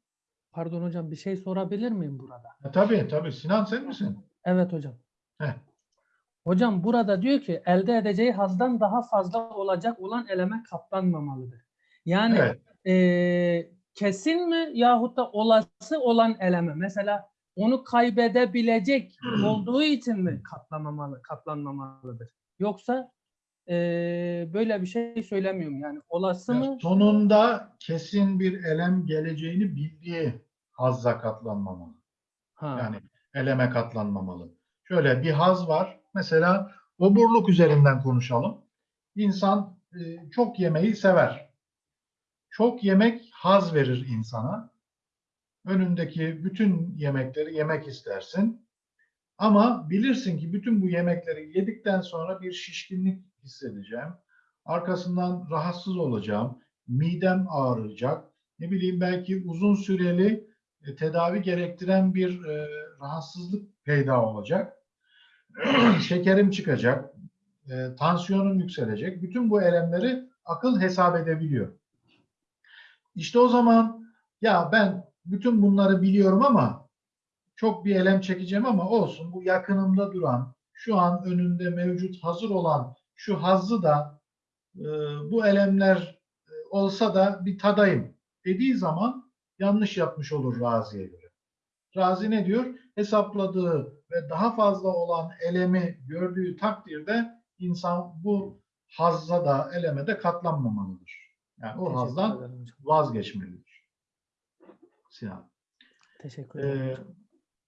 B: Pardon hocam bir şey sorabilir miyim burada?
A: E, tabii tabii. Sinan sen misin?
B: Evet hocam.
A: Heh.
B: Hocam burada diyor ki elde edeceği hazdan daha fazla olacak olan eleme katlanmamalıdır. Yani
A: Evet.
B: eee, kesin mi yahut da olası olan eleme mesela onu kaybedebilecek olduğu için mi katlanmamalı, katlanmamalıdır? Yoksa eee, böyle bir şey söylemiyorum yani olası mı?
A: Yani sonunda kesin bir elem geleceğini bildiği hazza katlanmamalı.
B: Ha.
A: Yani eleme katlanmamalı. Şöyle bir haz var. Mesela oburluk üzerinden konuşalım. İnsan e, çok yemeği sever. Çok yemek haz verir insana. Önündeki bütün yemekleri yemek istersin. Ama bilirsin ki bütün bu yemekleri yedikten sonra bir şişkinlik hissedeceğim. Arkasından rahatsız olacağım, midem ağrıyacak, ne bileyim belki uzun süreli e, tedavi gerektiren bir e, rahatsızlık peyda olacak. Şekerim çıkacak, e, tansiyonum yükselecek. Bütün bu elemleri akıl hesap edebiliyor. İşte o zaman ya ben bütün bunları biliyorum ama çok bir elem çekeceğim ama olsun bu yakınımda duran, şu an önünde mevcut hazır olan şu hazzı da e, bu elemler e, olsa da bir tadayım dediği zaman yanlış yapmış olur Razi'ye göre. Razi ne diyor? Hesapladığı ve daha fazla olan elemi gördüğü takdirde insan bu hazza da eleme de katlanmamalıdır. Yani o hazdan vazgeçmelidir. Sinan.
B: Teşekkür ederim.
A: Ee,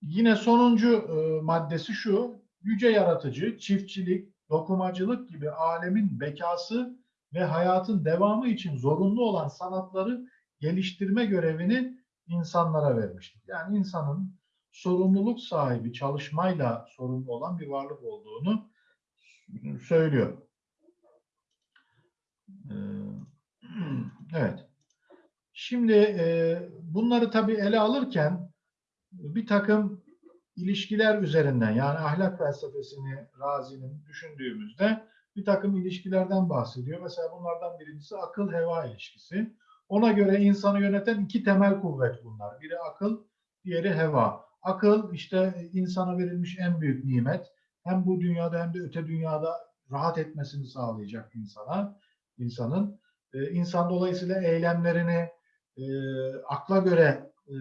A: yine sonuncu e, maddesi şu. Yüce yaratıcı, çiftçilik, dokumacılık gibi alemin bekası ve hayatın devamı için zorunlu olan sanatları geliştirme görevini insanlara vermiştir. Yani insanın sorumluluk sahibi, çalışmayla sorumlu olan bir varlık olduğunu söylüyor. Ee, Evet. Şimdi e, bunları tabii ele alırken bir takım ilişkiler üzerinden yani ahlak felsefesini Razi'nin düşündüğümüzde bir takım ilişkilerden bahsediyor. Mesela bunlardan birincisi akıl heva ilişkisi. Ona göre insanı yöneten iki temel kuvvet bunlar. Biri akıl, diğeri heva. Akıl işte insana verilmiş en büyük nimet. Hem bu dünyada hem de öte dünyada rahat etmesini sağlayacak insana, insanın. Ee, insan dolayısıyla eylemlerini e, akla göre e,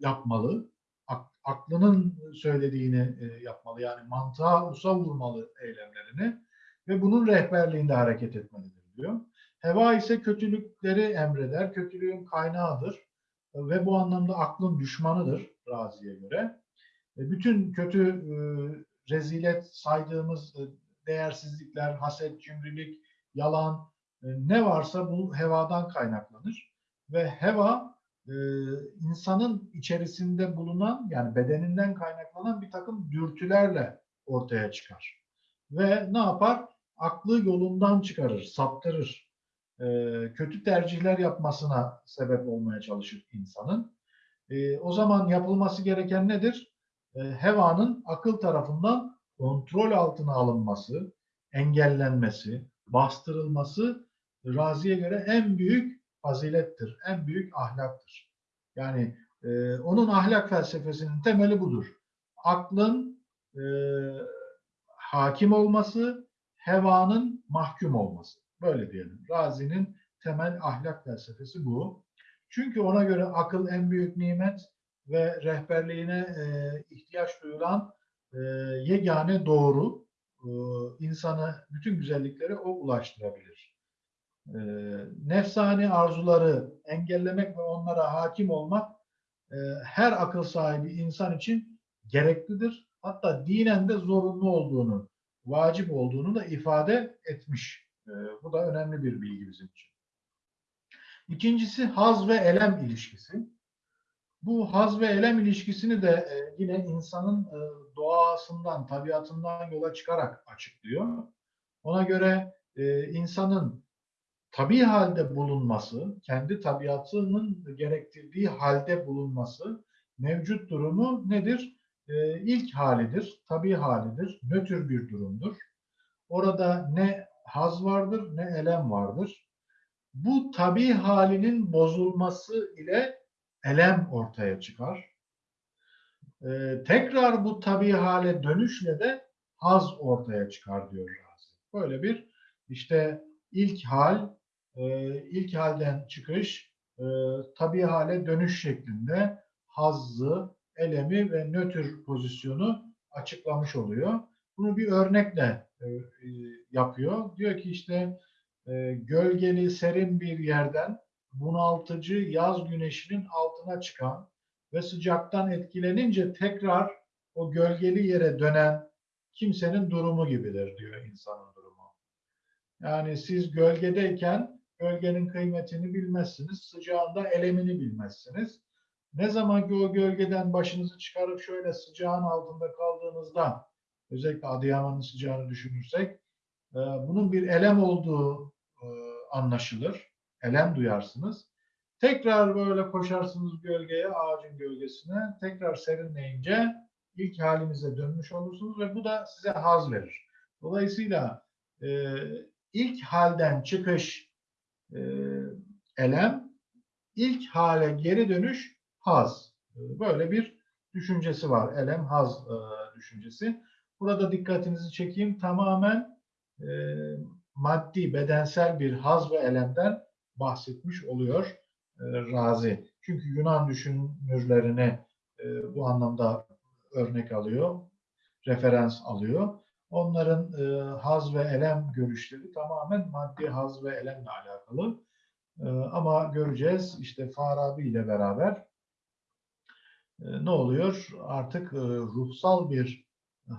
A: yapmalı. Ak- aklının söylediğini e, yapmalı. Yani mantığa usa vurmalı eylemlerini ve bunun rehberliğinde hareket etmelidir diyor. Heva ise kötülükleri emreder, kötülüğün kaynağıdır ve bu anlamda aklın düşmanıdır Razi'ye göre. E, bütün kötü e, rezilet saydığımız e, değersizlikler, haset, cimrilik, yalan ne varsa bu hevadan kaynaklanır ve heva e, insanın içerisinde bulunan yani bedeninden kaynaklanan bir takım dürtülerle ortaya çıkar. Ve ne yapar? Aklı yolundan çıkarır, saptırır. E, kötü tercihler yapmasına sebep olmaya çalışır insanın. E, o zaman yapılması gereken nedir? E, hevanın akıl tarafından kontrol altına alınması, engellenmesi, bastırılması Razi'ye göre en büyük fazilettir, en büyük ahlaktır. Yani e, onun ahlak felsefesinin temeli budur. Aklın e, hakim olması, hevanın mahkum olması. Böyle diyelim. Razi'nin temel ahlak felsefesi bu. Çünkü ona göre akıl en büyük nimet ve rehberliğine e, ihtiyaç duyulan e, yegane doğru. E, insanı bütün güzellikleri o ulaştırabilir e, nefsani arzuları engellemek ve onlara hakim olmak e, her akıl sahibi insan için gereklidir. Hatta dinen de zorunlu olduğunu, vacip olduğunu da ifade etmiş. E, bu da önemli bir bilgi bizim için. İkincisi haz ve elem ilişkisi. Bu haz ve elem ilişkisini de e, yine insanın e, doğasından, tabiatından yola çıkarak açıklıyor. Ona göre e, insanın tabii halde bulunması, kendi tabiatının gerektirdiği halde bulunması mevcut durumu nedir? Ee, ilk halidir, tabii halidir, nötr bir durumdur. Orada ne haz vardır ne elem vardır. Bu tabii halinin bozulması ile elem ortaya çıkar. Ee, tekrar bu tabii hale dönüşle de haz ortaya çıkar diyor Razi. Böyle bir işte ilk hal, e, ilk halden çıkış, e, tabii hale dönüş şeklinde hazzı, elemi ve nötr pozisyonu açıklamış oluyor. Bunu bir örnekle e, e, yapıyor. Diyor ki işte e, gölgeli serin bir yerden bunaltıcı yaz güneşinin altına çıkan ve sıcaktan etkilenince tekrar o gölgeli yere dönen kimsenin durumu gibidir diyor insanın durumu. Yani siz gölgedeyken gölgenin kıymetini bilmezsiniz, sıcağında elemini bilmezsiniz. Ne zaman ki o gölgeden başınızı çıkarıp şöyle sıcağın altında kaldığınızda, özellikle Adıyaman'ın sıcağını düşünürsek, e, bunun bir elem olduğu e, anlaşılır. Elem duyarsınız. Tekrar böyle koşarsınız gölgeye, ağacın gölgesine. Tekrar serinleyince ilk halinize dönmüş olursunuz ve bu da size haz verir. Dolayısıyla e, ilk halden çıkış e, elem, ilk hale geri dönüş haz. E, Böyle bir düşüncesi var. Elem, haz e, düşüncesi. Burada dikkatinizi çekeyim. Tamamen e, maddi, bedensel bir haz ve elemden bahsetmiş oluyor e, Razi. Çünkü Yunan düşünürlerini bu anlamda örnek alıyor, referans alıyor. Onların e, haz ve elem görüşleri tamamen maddi haz ve elemle alakalı. E, ama göreceğiz işte Farabi ile beraber e, ne oluyor? Artık e, ruhsal bir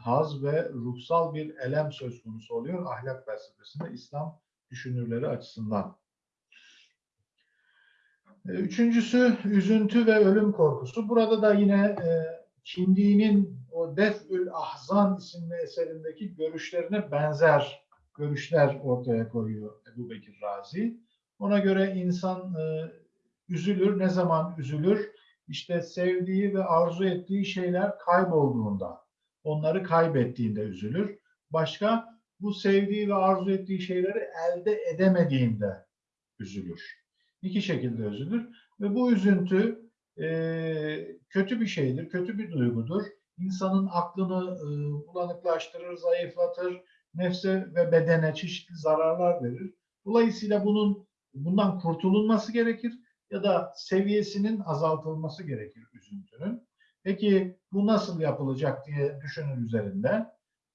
A: haz ve ruhsal bir elem söz konusu oluyor ahlak felsefesinde İslam düşünürleri açısından. E, Üçüncüsü üzüntü ve ölüm korkusu. Burada da yine e, Kindi'nin o Def'ül Ahzan isimli eserindeki görüşlerine benzer görüşler ortaya koyuyor Ebu Bekir Razi. Ona göre insan e, üzülür. Ne zaman üzülür? İşte sevdiği ve arzu ettiği şeyler kaybolduğunda, onları kaybettiğinde üzülür. Başka bu sevdiği ve arzu ettiği şeyleri elde edemediğinde üzülür. İki şekilde üzülür ve bu üzüntü e, kötü bir şeydir, kötü bir duygudur. İnsanın aklını e, bulanıklaştırır, zayıflatır, nefse ve bedene çeşitli zararlar verir. Dolayısıyla bunun bundan kurtulunması gerekir ya da seviyesinin azaltılması gerekir üzüntünün. Peki bu nasıl yapılacak diye düşünün üzerinde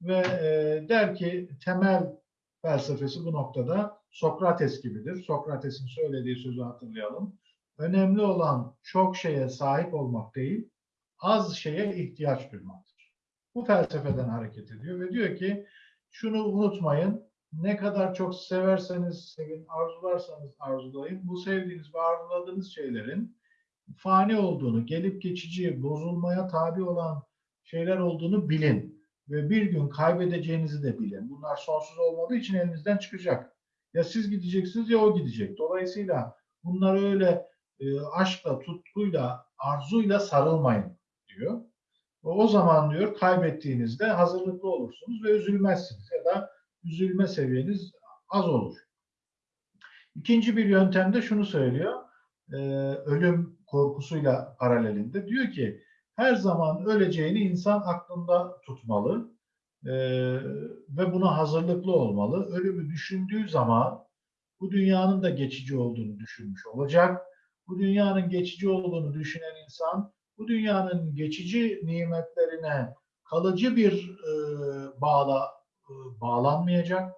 A: ve e, der ki temel felsefesi bu noktada Sokrates gibidir. Sokrates'in söylediği sözü hatırlayalım. Önemli olan çok şeye sahip olmak değil, az şeye ihtiyaç duymaktır. Bu felsefeden hareket ediyor ve diyor ki şunu unutmayın, ne kadar çok severseniz sevin, arzularsanız arzulayın, bu sevdiğiniz ve arzuladığınız şeylerin fani olduğunu, gelip geçici, bozulmaya tabi olan şeyler olduğunu bilin ve bir gün kaybedeceğinizi de bilin. Bunlar sonsuz olmadığı için elinizden çıkacak. Ya siz gideceksiniz ya o gidecek. Dolayısıyla bunlar öyle e, aşkla, tutkuyla, arzuyla sarılmayın diyor. O zaman diyor kaybettiğinizde hazırlıklı olursunuz ve üzülmezsiniz ya da üzülme seviyeniz az olur. İkinci bir yöntemde şunu söylüyor. e, ölüm korkusuyla paralelinde. Diyor ki her zaman öleceğini insan aklında tutmalı e, ve buna hazırlıklı olmalı. Ölümü düşündüğü zaman bu dünyanın da geçici olduğunu düşünmüş olacak. Bu dünyanın geçici olduğunu düşünen insan bu dünyanın geçici nimetlerine kalıcı bir e, bağla e, bağlanmayacak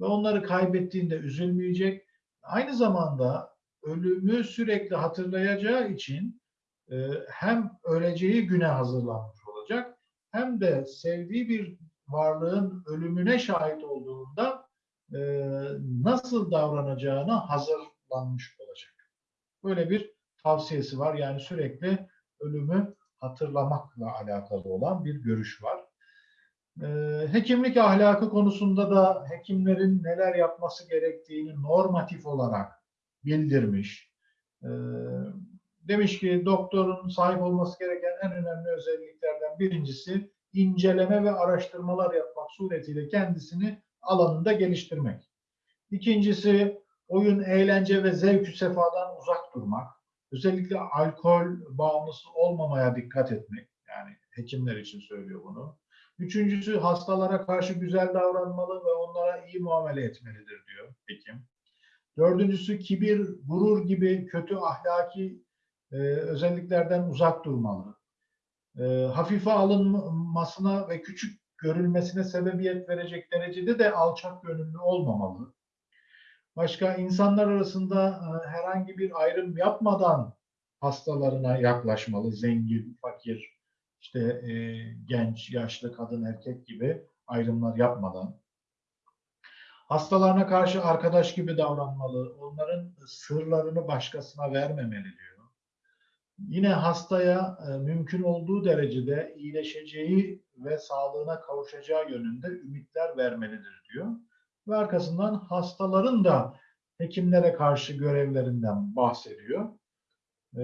A: ve onları kaybettiğinde üzülmeyecek. Aynı zamanda ölümü sürekli hatırlayacağı için e, hem öleceği güne hazırlanmış olacak hem de sevdiği bir varlığın ölümüne şahit olduğunda e, nasıl davranacağına hazırlanmış olacak. Böyle bir tavsiyesi var. Yani sürekli ölümü hatırlamakla alakalı olan bir görüş var. E, hekimlik ahlakı konusunda da hekimlerin neler yapması gerektiğini normatif olarak bildirmiş. E, demiş ki doktorun sahip olması gereken en önemli özelliklerden birincisi inceleme ve araştırmalar yapmak suretiyle kendisini alanında geliştirmek. İkincisi oyun, eğlence ve zevk sefadan uzak durmak. Özellikle alkol bağımlısı olmamaya dikkat etmek. Yani hekimler için söylüyor bunu. Üçüncüsü hastalara karşı güzel davranmalı ve onlara iyi muamele etmelidir diyor hekim. Dördüncüsü kibir, gurur gibi kötü ahlaki e, özelliklerden uzak durmalı. E, hafife alınmasına ve küçük görülmesine sebebiyet verecek derecede de alçak gönüllü olmamalı. Başka insanlar arasında e, herhangi bir ayrım yapmadan hastalarına yaklaşmalı. Zengin, fakir, işte e, genç, yaşlı, kadın, erkek gibi ayrımlar yapmadan. Hastalarına karşı arkadaş gibi davranmalı. Onların sırlarını başkasına vermemeli diyor. Yine hastaya e, mümkün olduğu derecede iyileşeceği ve sağlığına kavuşacağı yönünde ümitler vermelidir diyor. Ve arkasından hastaların da hekimlere karşı görevlerinden bahsediyor. Ee,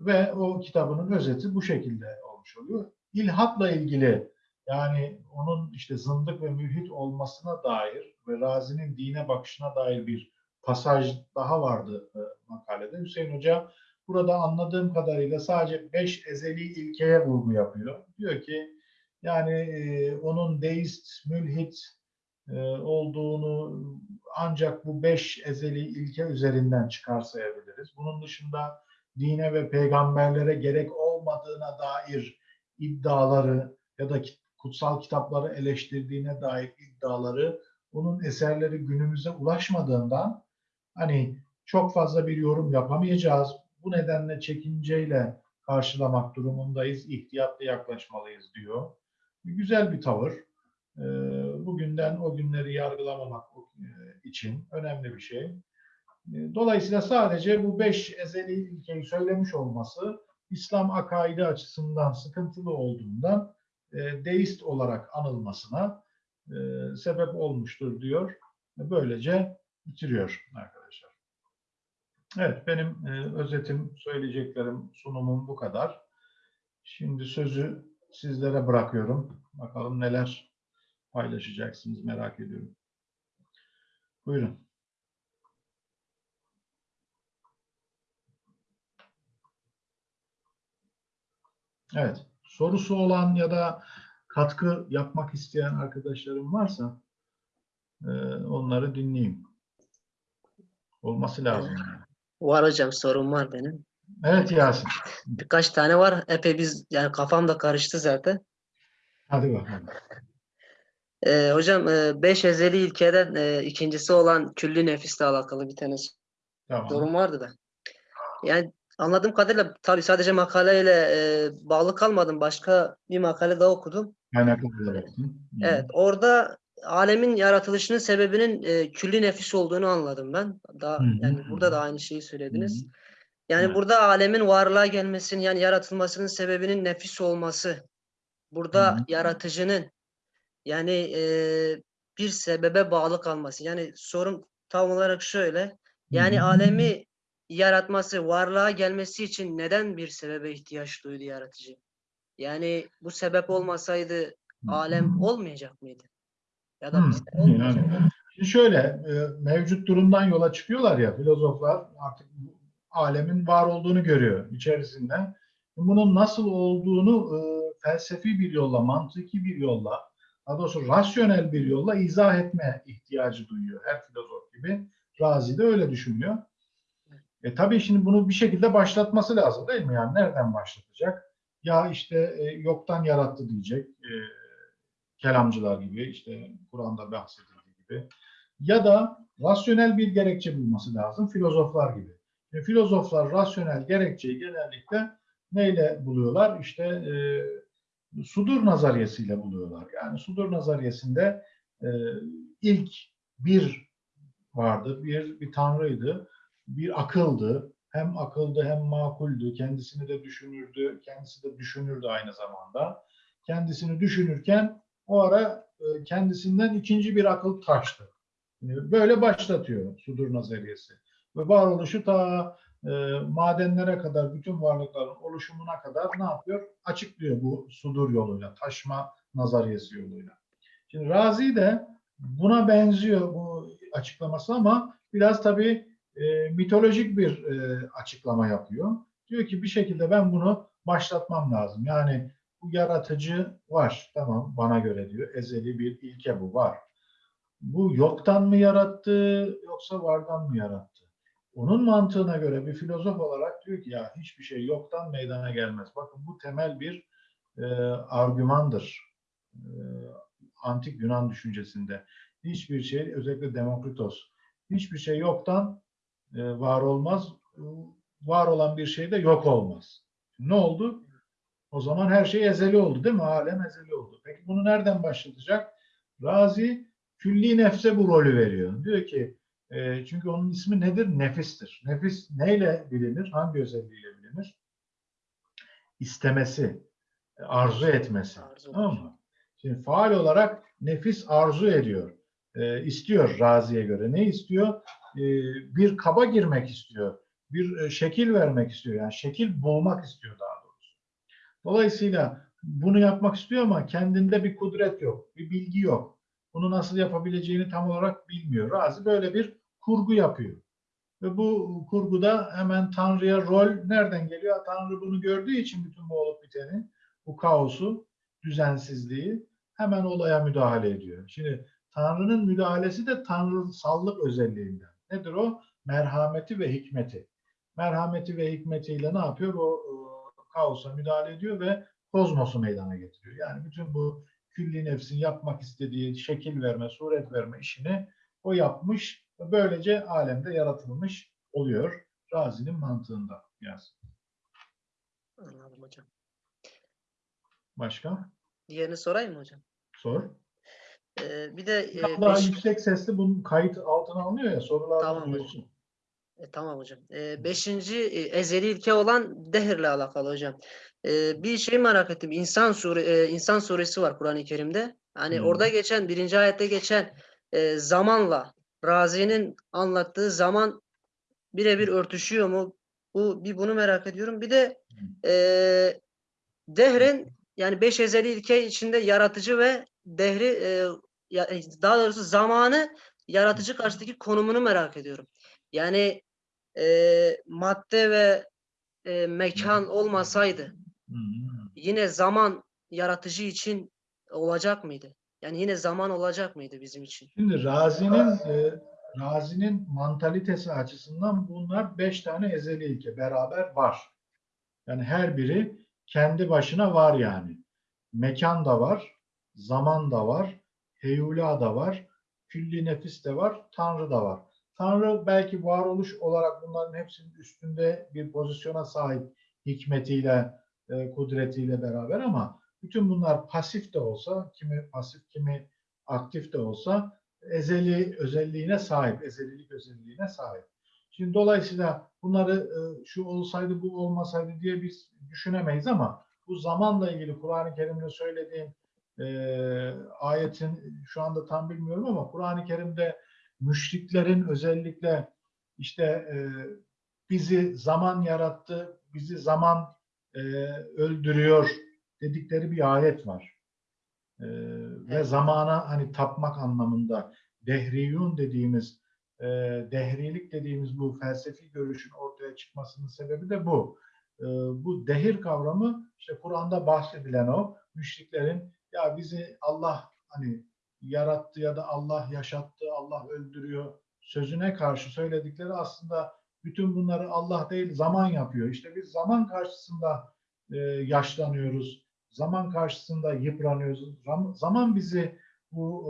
A: ve o kitabının özeti bu şekilde olmuş oluyor. İlhatla ilgili yani onun işte zındık ve mülhit olmasına dair ve Razi'nin dine bakışına dair bir pasaj daha vardı e, makalede. Hüseyin Hoca burada anladığım kadarıyla sadece beş ezeli ilkeye vurgu yapıyor. Diyor ki yani e, onun deist, mülhit olduğunu ancak bu beş ezeli ilke üzerinden çıkarsayabiliriz. Bunun dışında dine ve peygamberlere gerek olmadığına dair iddiaları ya da kutsal kitapları eleştirdiğine dair iddiaları onun eserleri günümüze ulaşmadığından hani çok fazla bir yorum yapamayacağız. Bu nedenle çekinceyle karşılamak durumundayız, ihtiyatlı yaklaşmalıyız diyor. Güzel bir tavır. Ee, Bugünden o günleri yargılamamak e, için önemli bir şey. E, Dolayısıyla sadece bu beş ezeli ilkeyi söylemiş olması İslam akaidi açısından sıkıntılı olduğundan e, deist olarak anılmasına sebep olmuştur diyor. Böylece bitiriyor arkadaşlar. Evet benim özetim, söyleyeceklerim, sunumum bu kadar. Şimdi sözü sizlere bırakıyorum. Bakalım neler paylaşacaksınız merak ediyorum. Buyurun. Evet. Sorusu olan ya da katkı yapmak isteyen arkadaşlarım varsa e, onları dinleyeyim. Olması lazım.
C: Var hocam sorun var benim.
A: Evet Yasin.
C: Birkaç tane var. Epey biz yani kafam da karıştı zaten.
A: Hadi bakalım.
C: Ee, hocam e, beş ezeli ilkeden e, ikincisi olan külli nefisle alakalı bir tane
A: Tamam.
C: sorun vardı da. Yani anladığım kadarıyla tabii sadece makaleyle e, bağlı kalmadım. Başka bir makale daha okudum.
A: Kaynaklara baktın. Hı.
C: Evet, orada alemin yaratılışının sebebinin e, külli nefis olduğunu anladım ben. Daha
A: Hı hı,
C: yani
A: hı
C: burada da
A: hı.
C: aynı şeyi
A: Hı
C: söylediniz.
A: hı.
C: Yani
A: Evet.
C: burada alemin varlığa gelmesinin yani yaratılmasının sebebinin nefis olması. Burada
A: Hı hı.
C: yaratıcının yani e, bir sebebe bağlı kalması. Yani sorum tam olarak şöyle. Yani
A: hı.
C: alemi yaratması, varlığa gelmesi için neden bir sebebe ihtiyaç duydu yaratıcı? Yani bu sebep olmasaydı alem olmayacak mıydı? Ya da olmayacak.
A: yani Şimdi şöyle, mevcut durumdan yola çıkıyorlar ya filozoflar artık alemin var olduğunu görüyor içerisinde. Bunun nasıl olduğunu felsefi bir yolla, mantıki bir yolla, daha doğrusu rasyonel bir yolla izah etme ihtiyacı duyuyor her filozof gibi. Razi de öyle düşünüyor. E tabii şimdi bunu bir şekilde başlatması lazım değil mi? Yani nereden başlatacak? Ya işte e, yoktan yarattı diyecek. E, kelamcılar gibi işte Kur'an'da bahsedildiği gibi ya da rasyonel bir gerekçe bulması lazım filozoflar gibi. E, filozoflar rasyonel gerekçeyi genellikle neyle buluyorlar? İşte e, sudur nazariyesiyle buluyorlar. Yani sudur nazariyesinde e, ilk bir vardı, bir bir tanrıydı, bir akıldı. Hem akıldı hem makuldü, kendisini de düşünürdü, kendisi de düşünürdü aynı zamanda. Kendisini düşünürken o ara e, kendisinden ikinci bir akıl taştı. Böyle başlatıyor sudur nazariyesi. Ve varoluşu ta e, madenlere kadar, bütün varlıkların oluşumuna kadar ne yapıyor? Açıklıyor bu sudur yoluyla, taşma nazariyesi yoluyla. Şimdi Razi de buna benziyor bu açıklaması ama biraz tabii e, mitolojik bir e, açıklama yapıyor. Diyor ki bir şekilde ben bunu başlatmam lazım. Yani bu yaratıcı var. Tamam bana göre diyor. Ezeli bir ilke bu var. Bu yoktan mı yarattı yoksa vardan mı yarattı? Onun mantığına göre bir filozof olarak diyor ki ya hiçbir şey yoktan meydana gelmez. Bakın bu temel bir e, argümandır. E, antik Yunan düşüncesinde. Hiçbir şey özellikle Demokritos hiçbir şey yoktan e, var olmaz. E, Var olan bir şey de yok olmaz. Ne oldu? O zaman her şey ezeli oldu değil mi? Alem ezeli oldu. Peki bunu nereden başlatacak? Razi külli nefse bu rolü veriyor. Diyor ki e, çünkü onun ismi nedir? Nefistir. Nefis neyle bilinir? Hangi özelliğiyle bilinir? İstemesi, arzu etmesi.
C: Arzu.
A: Tamam mı? Şimdi faal olarak nefis arzu ediyor. E, istiyor Razi'ye göre. Ne istiyor? e, bir kaba girmek istiyor. Bir e, şekil vermek istiyor. Yani şekil bulmak istiyor daha doğrusu. Dolayısıyla bunu yapmak istiyor ama kendinde bir kudret yok, bir bilgi yok. Bunu nasıl yapabileceğini tam olarak bilmiyor. Razi böyle bir kurgu yapıyor. Ve bu kurguda hemen Tanrı'ya rol nereden geliyor? Tanrı bunu gördüğü için bütün bu olup biteni, bu kaosu, düzensizliği hemen olaya müdahale ediyor. Şimdi Tanrı'nın müdahalesi de tanrısallık özelliğinden. Nedir o? Merhameti ve hikmeti. Merhameti ve hikmetiyle ne yapıyor? O e, kaosa müdahale ediyor ve kozmosu meydana getiriyor. Yani bütün bu külli nefsin yapmak istediği şekil verme, suret verme işini o yapmış böylece alemde yaratılmış oluyor. Razi'nin mantığında yaz.
C: Anladım hocam.
A: Başka?
C: Diğerini sorayım mı hocam?
A: Sor.
C: Ee, bir de e,
A: daha
C: beş-
A: yüksek sesli bunun kayıt altına alınıyor ya sorular
C: Tamam hocam.
A: duyulsun.
C: E, tamam hocam. E, beşinci e, ezeli ilke olan dehirle alakalı hocam. E, bir şey merak ettim. İnsan sure e, İnsan suresi var Kur'an-ı Kerim'de. Hani
A: Hı.
C: orada geçen birinci ayette geçen e, zamanla Razi'nin anlattığı zaman birebir örtüşüyor mu? Bu bir bunu merak ediyorum. Bir de e, dehrin yani beş ezeli ilke içinde yaratıcı ve dehri e, ya- daha doğrusu zamanı yaratıcı karşıdaki konumunu merak ediyorum. Yani e, madde ve e, mekan olmasaydı yine zaman yaratıcı için olacak mıydı? Yani yine zaman olacak mıydı bizim için?
A: Şimdi Razi'nin e, Razi'nin mantalitesi açısından bunlar beş tane ezeli ilke beraber var. Yani her biri kendi başına var yani. Mekan da var, zaman da var, heyula da var, külli nefis de var, Tanrı da var. Tanrı belki varoluş olarak bunların hepsinin üstünde bir pozisyona sahip hikmetiyle, e, kudretiyle beraber ama bütün bunlar pasif de olsa, kimi pasif, kimi aktif de olsa ezeli özelliğine sahip, ezelilik özelliğine sahip. Şimdi dolayısıyla bunları e, şu olsaydı bu olmasaydı diye biz düşünemeyiz ama bu zamanla ilgili Kur'an-ı Kerim'de söylediğim e, ayetin şu anda tam bilmiyorum ama Kur'an-ı Kerim'de müşriklerin özellikle işte e, bizi zaman yarattı, bizi zaman e, öldürüyor dedikleri bir ayet var. E, ve
C: Evet.
A: zamana hani tapmak anlamında dehriyun dediğimiz e, dehrilik dediğimiz bu felsefi görüşün ortaya çıkmasının sebebi de bu. E, bu dehir kavramı işte Kur'an'da bahsedilen o müşriklerin ya bizi Allah hani yarattı ya da Allah yaşattı, Allah öldürüyor sözüne karşı söyledikleri aslında bütün bunları Allah değil zaman yapıyor. İşte biz zaman karşısında e, yaşlanıyoruz. Zaman karşısında yıpranıyoruz. Zam- Zaman bizi bu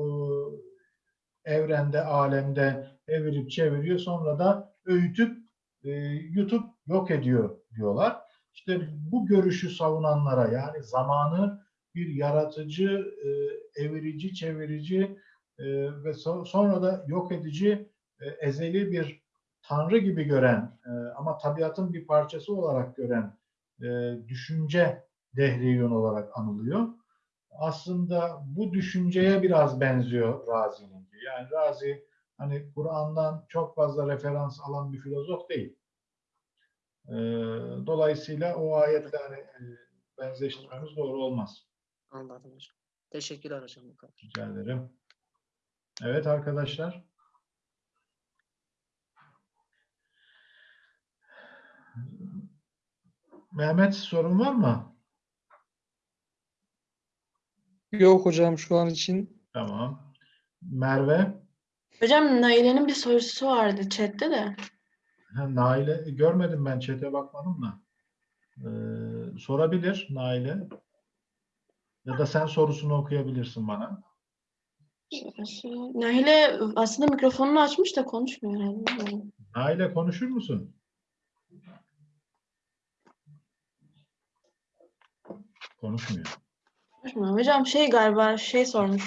A: e, evrende, alemde evirip çeviriyor. Sonra da öğütüp e, yutup yok ediyor diyorlar. İşte bu görüşü savunanlara yani zamanı bir yaratıcı, e, evirici, çevirici e, ve so- sonra da yok edici, ezeli bir tanrı gibi gören ama tabiatın bir parçası olarak gören düşünce dehriyun olarak anılıyor. Aslında bu düşünceye biraz benziyor Razi'ninki. Yani Razi hani Kur'an'dan çok fazla referans alan bir filozof değil. E, dolayısıyla o ayetle hani, e, benzeştirmemiz doğru olmaz.
C: Anladım hocam. Teşekkürler hocam.
A: Rica ederim. Evet arkadaşlar. Mehmet sorun var mı?
D: Yok hocam şu an için.
A: Tamam. Merve,
E: Hocam Naile'nin bir sorusu vardı chatte de.
A: ha, Naile görmedim ben çete bakmadım da. Ee, sorabilir Naile. Ya da sen sorusunu okuyabilirsin bana.
E: Naile aslında mikrofonunu açmış da konuşmuyor herhalde.
A: Naile konuşur musun? Konuşmuyor.
E: Hocam şey galiba şey sormuş.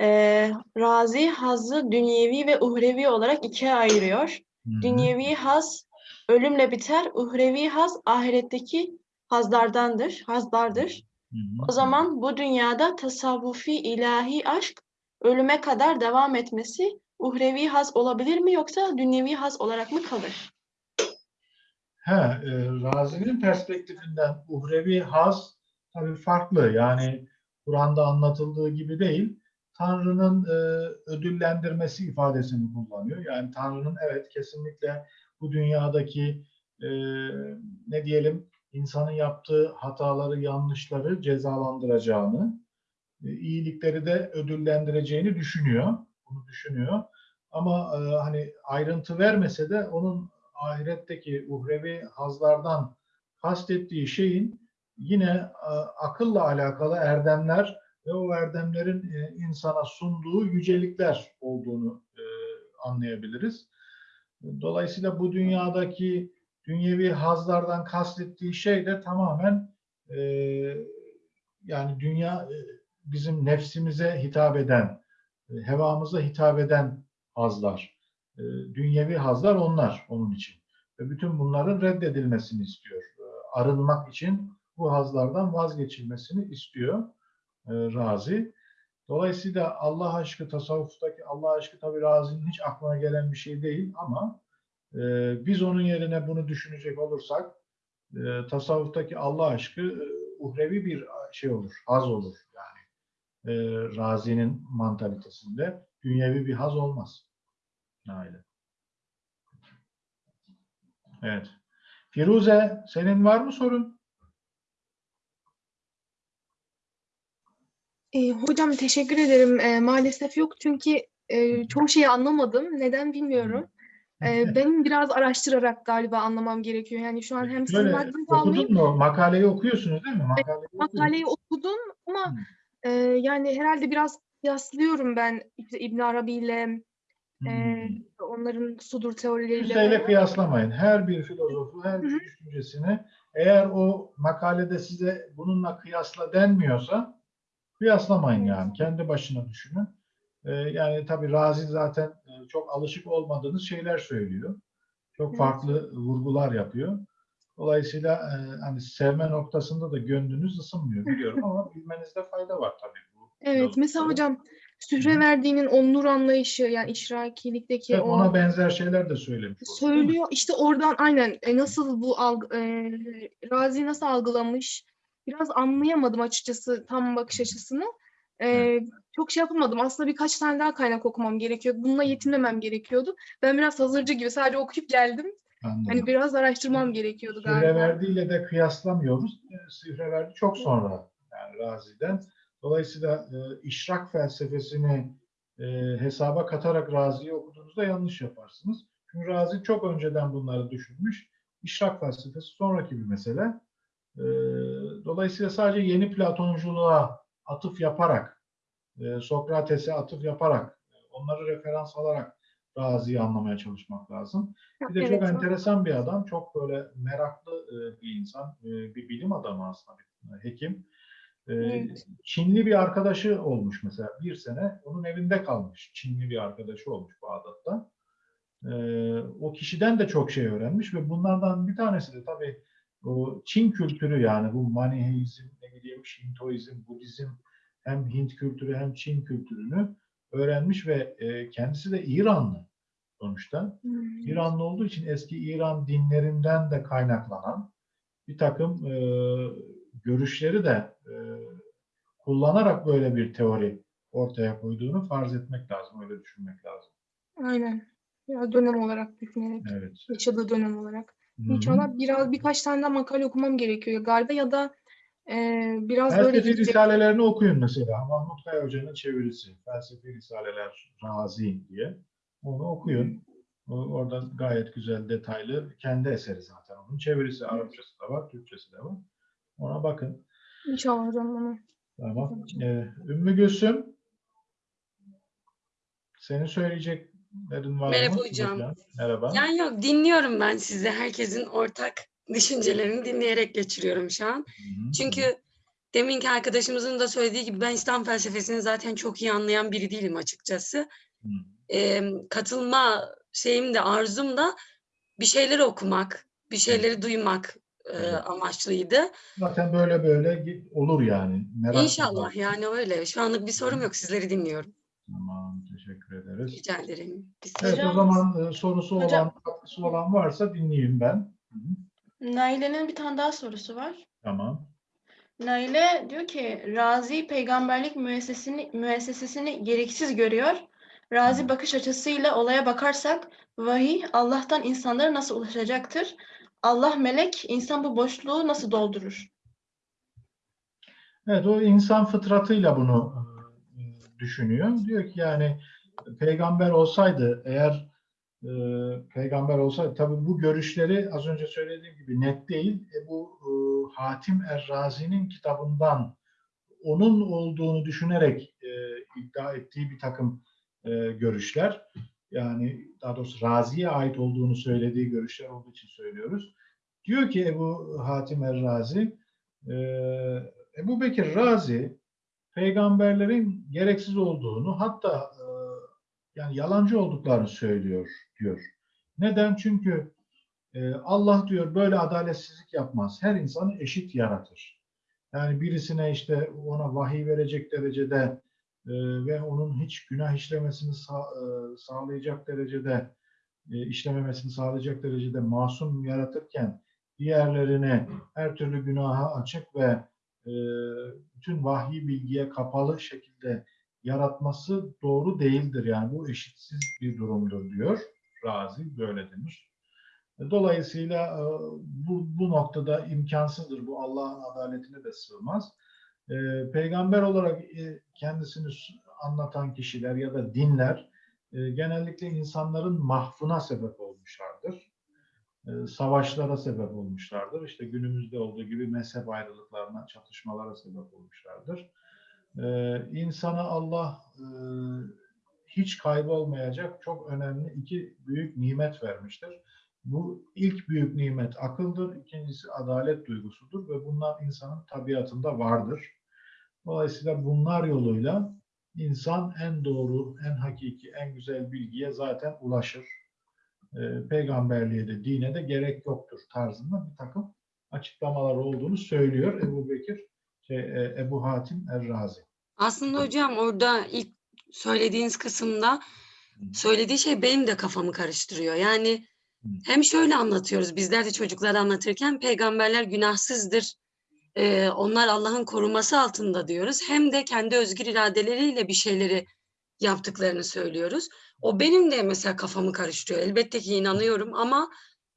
E: Ee, Razi hazzı dünyevi ve uhrevi olarak ikiye ayırıyor.
A: Hı hı.
E: Dünyevi haz ölümle biter. Uhrevi haz ahiretteki hazlardandır, hazlardır.
A: Hı hı.
E: O zaman bu dünyada tasavvufi ilahi aşk ölüme kadar devam etmesi uhrevi haz olabilir mi yoksa dünyevi haz olarak mı kalır?
A: He, e, Razi'nin perspektifinden uhrevi haz tabii farklı. Yani Kur'an'da anlatıldığı gibi değil. Tanrı'nın e, ödüllendirmesi ifadesini kullanıyor. Yani Tanrı'nın evet kesinlikle bu dünyadaki e, ne diyelim insanın yaptığı hataları, yanlışları cezalandıracağını, e, iyilikleri de ödüllendireceğini düşünüyor. Bunu düşünüyor. Ama e, hani ayrıntı vermese de onun ahiretteki uhrevi hazlardan kastettiği şeyin yine e, akılla alakalı erdemler ve o erdemlerin e, insana sunduğu yücelikler olduğunu e, anlayabiliriz. Dolayısıyla bu dünyadaki dünyevi hazlardan kastettiği şey de tamamen yani dünya bizim nefsimize hitap eden, hevamıza hitap eden hazlar. Dünyevi hazlar onlar onun için. Ve bütün bunların reddedilmesini istiyor. Arınmak için bu hazlardan vazgeçilmesini istiyor e, Razi. Dolayısıyla Allah aşkı, tasavvuftaki Allah aşkı tabi Razi'nin hiç aklına gelen bir şey değil ama e, biz onun yerine bunu düşünecek olursak e, tasavvuftaki Allah aşkı e, uhrevi bir şey olur, haz olur yani. E, Razi'nin mantalitesinde dünyevi bir haz olmaz. Öyle. Evet. Firuze, senin var mı sorun?
E: E, hocam teşekkür ederim. E, maalesef yok çünkü e, çoğu şeyi anlamadım. Neden bilmiyorum. E, benim biraz araştırarak galiba anlamam gerekiyor. Yani şu an hem sizin vaktinizi almayayım.
A: okudun mu? Makaleyi okuyorsunuz değil mi? Makaleyi okudun.
E: Makaleyi okudum ama e, yani herhalde biraz kıyaslıyorum ben işte İbn Arabi ile e, onların sudur teorileriyle.
A: Kimseyle kıyaslamayın. Her bir filozofu, her bir düşüncesini eğer o makalede size bununla kıyasla denmiyorsa kıyaslamayın yani. Kendi başına düşünün. Ee, yani tabii Razi zaten e, çok alışık olmadığınız şeyler söylüyor. Çok
E: Evet.
A: farklı vurgular yapıyor. Dolayısıyla e, hani sevme noktasında da gönlünüz ısınmıyor biliyorum ama bilmenizde fayda var tabii bu.
E: Evet mesela
A: filozofları.
E: hocam
A: Hı.
E: Sühreverdi'nin o nur anlayışı yani işrakilikteki
A: Evet,
E: o
A: ona benzer şeyler de söylemiş. oldu,
E: söylüyor. İşte oradan aynen e, nasıl bu alg e, Razi nasıl algılamış biraz anlayamadım açıkçası tam bakış açısını. E,
A: Evet.
E: Çok şey yapamadım. Aslında birkaç tane daha kaynak okumam gerekiyor. Bununla yetinmemem gerekiyordu. Ben biraz hazırcı gibi sadece okuyup geldim.
A: Anladım.
E: Hani biraz araştırmam gerekiyordu galiba.
A: Sühreverdi ile de kıyaslamıyoruz. E, Sühreverdi çok sonra yani Razi'den. Dolayısıyla e, işrak felsefesini e, hesaba katarak Razi'yi okuduğunuzda yanlış yaparsınız. Çünkü Razi çok önceden bunları düşünmüş. İşrak felsefesi sonraki bir mesele. E, dolayısıyla sadece yeni Platonculuğa atıf yaparak, e, Sokrates'e atıf yaparak, e, onları referans alarak Razi'yi anlamaya çalışmak lazım. Bir de çok
E: Evet.
A: enteresan bir adam, çok böyle meraklı e, bir insan, e, bir bilim adamı aslında, bir hekim. E,
E: Evet.
A: Çinli bir arkadaşı olmuş mesela bir sene, onun evinde kalmış. Çinli bir arkadaşı olmuş Bağdat'ta. E, o kişiden de çok şey öğrenmiş ve bunlardan bir tanesi de tabii o Çin kültürü yani bu Maniheizm, ne bileyim Şintoizm, Budizm hem Hint kültürü hem Çin kültürünü öğrenmiş ve e, kendisi de İranlı sonuçta.
E: Hmm.
A: İranlı olduğu için eski İran dinlerinden de kaynaklanan bir takım e, görüşleri de e, kullanarak böyle bir teori ortaya koyduğunu farz etmek lazım, öyle düşünmek lazım.
E: Aynen. Biraz dönem olarak düşünerek,
A: Evet.
E: yaşadığı dönem olarak. İnşallah biraz birkaç tane daha makale okumam gerekiyor galiba ya da e, biraz böyle
A: Felsefi risalelerini okuyun mesela. Mahmut Kaya Hoca'nın çevirisi. Felsefi Risaleler Razi diye. Onu okuyun. Orada gayet güzel, detaylı. Kendi eseri zaten onun. Çevirisi Arapçası da var, Türkçesi de var. Ona bakın.
E: İnşallah hocam onu.
A: Tamam. Ee, Ümmü Gülsüm, senin söyleyeceklerin var
F: Merhaba
A: mı?
F: hocam.
A: Merhaba.
F: Yani yok dinliyorum ben sizi. Herkesin ortak düşüncelerini dinleyerek geçiriyorum şu an.
A: Hı hı.
F: Çünkü deminki arkadaşımızın da söylediği gibi ben İslam felsefesini zaten çok iyi anlayan biri değilim açıkçası.
A: Hı.
F: Ee, katılma şeyim de arzum da bir şeyleri okumak, bir şeyleri duymak e, amaçlıydı.
A: Zaten böyle böyle olur yani. Merak
F: İnşallah
A: var.
F: yani öyle. Şu anlık bir sorum yok. Sizleri dinliyorum.
A: Tamam, teşekkür ederiz.
F: Rica ederim. Biz
A: Evet, o
G: Hocam-
A: zaman e, sorusu olan,
G: Hocam-
A: katkısı olan varsa dinleyeyim ben. Hı hı,
G: Naile'nin bir tane daha sorusu var.
A: Tamam.
G: Naile diyor ki Razi peygamberlik müessesesini, müessesesini gereksiz görüyor. Razi bakış açısıyla olaya bakarsak vahiy Allah'tan insanlara nasıl ulaşacaktır? Allah melek, insan bu boşluğu nasıl doldurur?
A: Evet, o insan fıtratıyla bunu e, düşünüyor. Diyor ki yani peygamber olsaydı eğer e, peygamber olsaydı tabii bu görüşleri az önce söylediğim gibi net değil. E, bu e, Hatim Er-Razi'nin kitabından onun olduğunu düşünerek e, iddia ettiği bir takım e, görüşler. Yani daha doğrusu Razi'ye ait olduğunu söylediği görüşler olduğu için söylüyoruz. Diyor ki Ebu Hatim Er-Razi e, Ebu Bekir Razi peygamberlerin gereksiz olduğunu hatta e, yani yalancı olduklarını söylüyor diyor. Neden? Çünkü e, Allah diyor böyle adaletsizlik yapmaz. Her insanı eşit yaratır. Yani birisine işte ona vahiy verecek derecede e, ve onun hiç günah işlemesini sa- e, sağlayacak derecede e, işlememesini sağlayacak derecede masum yaratırken diğerlerini her türlü günaha açık ve e, bütün vahyi bilgiye kapalı şekilde yaratması doğru değildir. Yani bu eşitsiz bir durumdur diyor. Razi böyle demiş. Dolayısıyla e, bu, bu noktada imkansızdır. Bu Allah'ın adaletine de sığmaz. E, Peygamber olarak e, kendisini anlatan kişiler ya da dinler genellikle insanların mahfına sebep olmuşlardır. Savaşlara sebep olmuşlardır. İşte günümüzde olduğu gibi mezhep ayrılıklarına, çatışmalara sebep olmuşlardır. E, insana Allah e, hiç kaybolmayacak çok önemli iki büyük nimet vermiştir. Bu ilk büyük nimet akıldır, ikincisi adalet duygusudur ve bunlar insanın tabiatında vardır. Dolayısıyla bunlar yoluyla insan en doğru, en hakiki, en güzel bilgiye zaten ulaşır. Ee, peygamberliğe de, dine de gerek yoktur tarzında bir takım açıklamalar olduğunu söylüyor Ebu Bekir, şey, e, Ebu Hatim Er-Razi.
F: Aslında hocam orada ilk söylediğiniz kısımda söylediği şey benim de kafamı karıştırıyor. Yani hem şöyle anlatıyoruz bizler de çocuklara anlatırken peygamberler günahsızdır. Ee, onlar Allah'ın koruması altında diyoruz. Hem de kendi özgür iradeleriyle bir şeyleri yaptıklarını söylüyoruz. O benim de mesela kafamı karıştırıyor. Elbette ki inanıyorum ama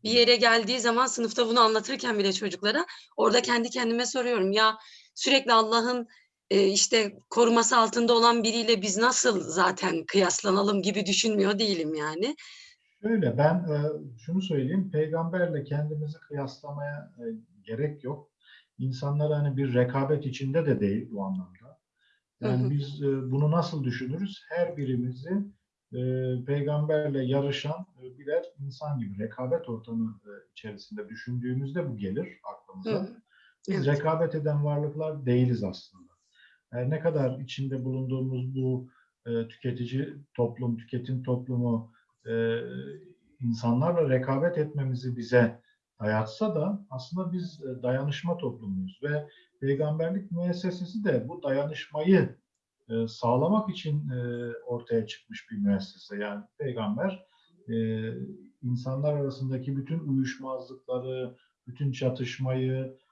F: bir yere geldiği zaman sınıfta bunu anlatırken bile çocuklara orada kendi kendime soruyorum. Ya sürekli Allah'ın e, işte koruması altında olan biriyle biz nasıl zaten kıyaslanalım gibi düşünmüyor değilim yani.
A: Şöyle ben e, şunu söyleyeyim, peygamberle kendimizi kıyaslamaya e, gerek yok. İnsanlar hani bir rekabet içinde de değil bu anlamda.
F: Hı hı.
A: Yani biz e, bunu nasıl düşünürüz? Her birimizi e, peygamberle yarışan e, birer insan gibi rekabet ortamı e, içerisinde düşündüğümüzde bu gelir aklımıza.
F: Hı.
A: Biz
F: Evet.
A: rekabet eden varlıklar değiliz aslında. Yani ne kadar içinde bulunduğumuz bu e, tüketici toplum, tüketim toplumu e, insanlarla rekabet etmemizi bize dayatsa da aslında biz e, dayanışma toplumuyuz ve peygamberlik müessesesi de bu dayanışmayı e, sağlamak için e, ortaya çıkmış bir müessese. Yani peygamber e, insanlar arasındaki bütün uyuşmazlıkları, bütün çatışmayı, e,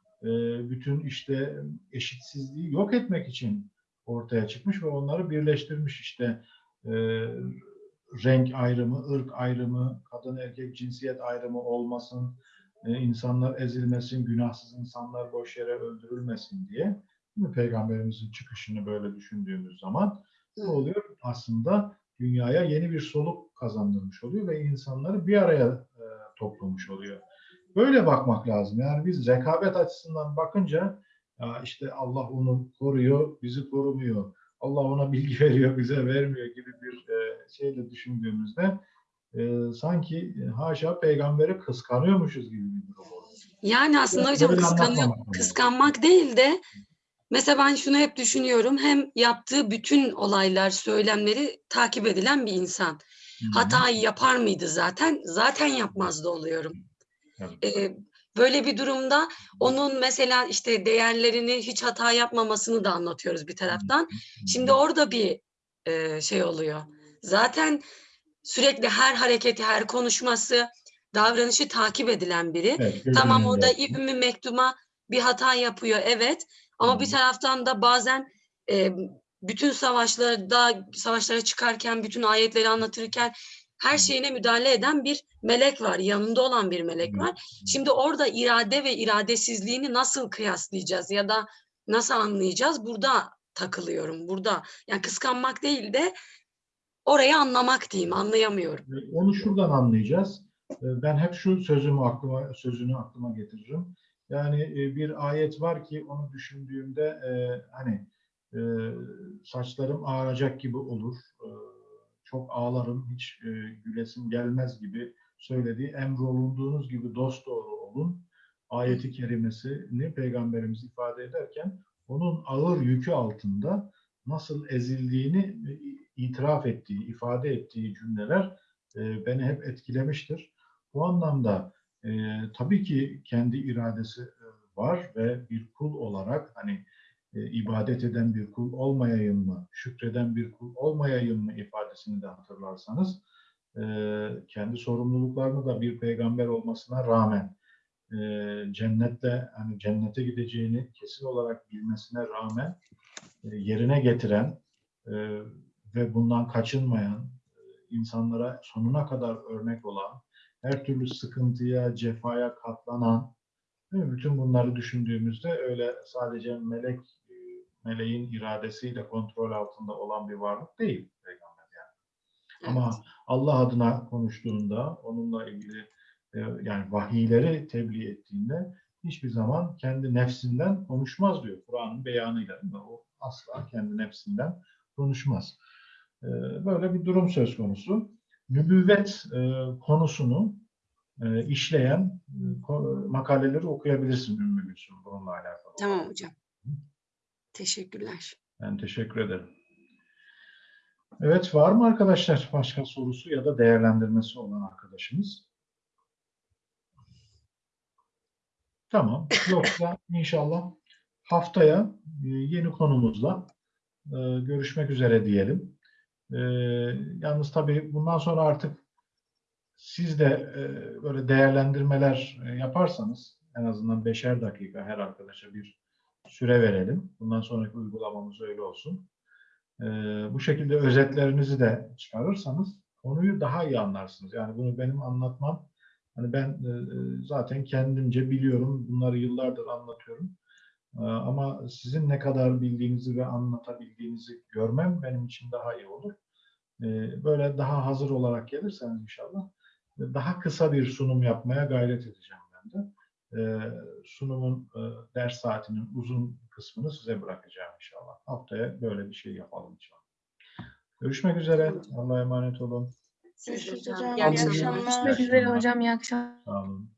A: bütün işte eşitsizliği yok etmek için ortaya çıkmış ve onları birleştirmiş işte e, renk ayrımı, ırk ayrımı, kadın erkek cinsiyet ayrımı olmasın, e, insanlar ezilmesin, günahsız insanlar boş yere öldürülmesin diye. Değil mi? Peygamberimizin çıkışını böyle düşündüğümüz zaman ne oluyor? Aslında dünyaya yeni bir soluk kazandırmış oluyor ve insanları bir araya e, toplamış oluyor. Böyle bakmak lazım. Yani biz rekabet açısından bakınca ya işte Allah onu koruyor, bizi korumuyor. Allah ona bilgi veriyor, bize vermiyor gibi bir e, şeyle düşündüğümüzde e, sanki e, haşa peygamberi kıskanıyormuşuz gibi bir durum oluyor.
F: Yani aslında hocam
A: böyle
F: kıskanıyor, kıskanmak değil de mesela ben şunu hep düşünüyorum. Hem yaptığı bütün olaylar, söylemleri takip edilen bir insan. Hatayı yapar mıydı zaten? Zaten yapmazdı oluyorum.
A: Tabii.
F: Ee, böyle bir durumda onun mesela işte değerlerini hiç hata yapmamasını da anlatıyoruz bir taraftan. Şimdi orada bir e, şey oluyor. Zaten sürekli her hareketi, her konuşması, davranışı takip edilen biri.
A: Evet,
F: Tamam orada. İbn-i Mektum'a bir hata yapıyor evet ama bir
A: Hı.
F: taraftan da bazen e, bütün savaşlarda savaşlara çıkarken bütün ayetleri anlatırken her şeyine müdahale eden bir melek var. Yanında olan bir melek
A: Hı.
F: var. Şimdi orada irade ve iradesizliğini nasıl kıyaslayacağız ya da nasıl anlayacağız? Burada takılıyorum. Burada yani kıskanmak değil de orayı anlamak diyeyim. Anlayamıyorum.
A: Onu şuradan anlayacağız. Ee, Ben hep şu sözümü aklıma sözünü aklıma getiririm. Yani e, bir ayet var ki onu düşündüğümde e, hani e, saçlarım ağaracak gibi olur. Çok ağlarım, hiç e, gülesim gelmez gibi söylediği emrolunduğunuz gibi dosdoğru olun. Ayeti kerimesini peygamberimiz ifade ederken onun ağır yükü altında nasıl ezildiğini e, itiraf ettiği, ifade ettiği cümleler e, beni hep etkilemiştir. Bu anlamda e, tabii ki kendi iradesi e, var ve bir kul olarak hani e, ibadet eden bir kul olmayayım mı, şükreden bir kul olmayayım mı ifadesini de hatırlarsanız e, kendi sorumluluklarını da bir peygamber olmasına rağmen e, cennetle hani cennete gideceğini kesin olarak bilmesine rağmen yerine getiren ve bundan kaçınmayan insanlara sonuna kadar örnek olan, her türlü sıkıntıya, cefaya katlanan, bütün bunları düşündüğümüzde öyle sadece melek meleğin iradesiyle kontrol altında olan bir varlık değil peygamber yani. Ama Allah adına konuştuğunda, onunla ilgili e, yani vahiyleri tebliğ ettiğinde hiçbir zaman kendi nefsinden konuşmaz diyor Kur'an'ın beyanıyla. O asla kendi nefsinden konuşmaz. E, Böyle bir durum söz konusu. Nübüvvet e, konusunu işleyen makaleleri okuyabilirsin Ümmü Gülsüm bununla alakalı.
F: Tamam hocam. Teşekkürler.
A: Ben teşekkür ederim. Evet, var mı arkadaşlar başka sorusu ya da değerlendirmesi olan arkadaşımız? Tamam. Yoksa inşallah haftaya e, yeni konumuzla e, görüşmek üzere diyelim. E, Yalnız tabii bundan sonra artık siz de böyle değerlendirmeler yaparsanız en azından beşer dakika her arkadaşa bir süre verelim. Bundan sonraki uygulamamız öyle olsun. Ee, bu şekilde özetlerinizi de çıkarırsanız konuyu daha iyi anlarsınız. Yani bunu benim anlatmam, hani ben e, e, zaten kendimce biliyorum, bunları yıllardır anlatıyorum. Ee, ama sizin ne kadar bildiğinizi ve anlatabildiğinizi görmem benim için daha iyi olur. Ee, böyle daha hazır olarak gelirseniz inşallah daha kısa bir sunum yapmaya gayret edeceğim ben de. Ee, sunumun e, ders saatinin uzun kısmını size bırakacağım inşallah. Haftaya böyle bir şey yapalım inşallah. Görüşmek üzere. Allah'a emanet olun.
G: Görüşürüz
F: hocam. İyi
G: akşamlar.
E: Görüşmek üzere hocam. İyi akşamlar.
A: Sağ olun.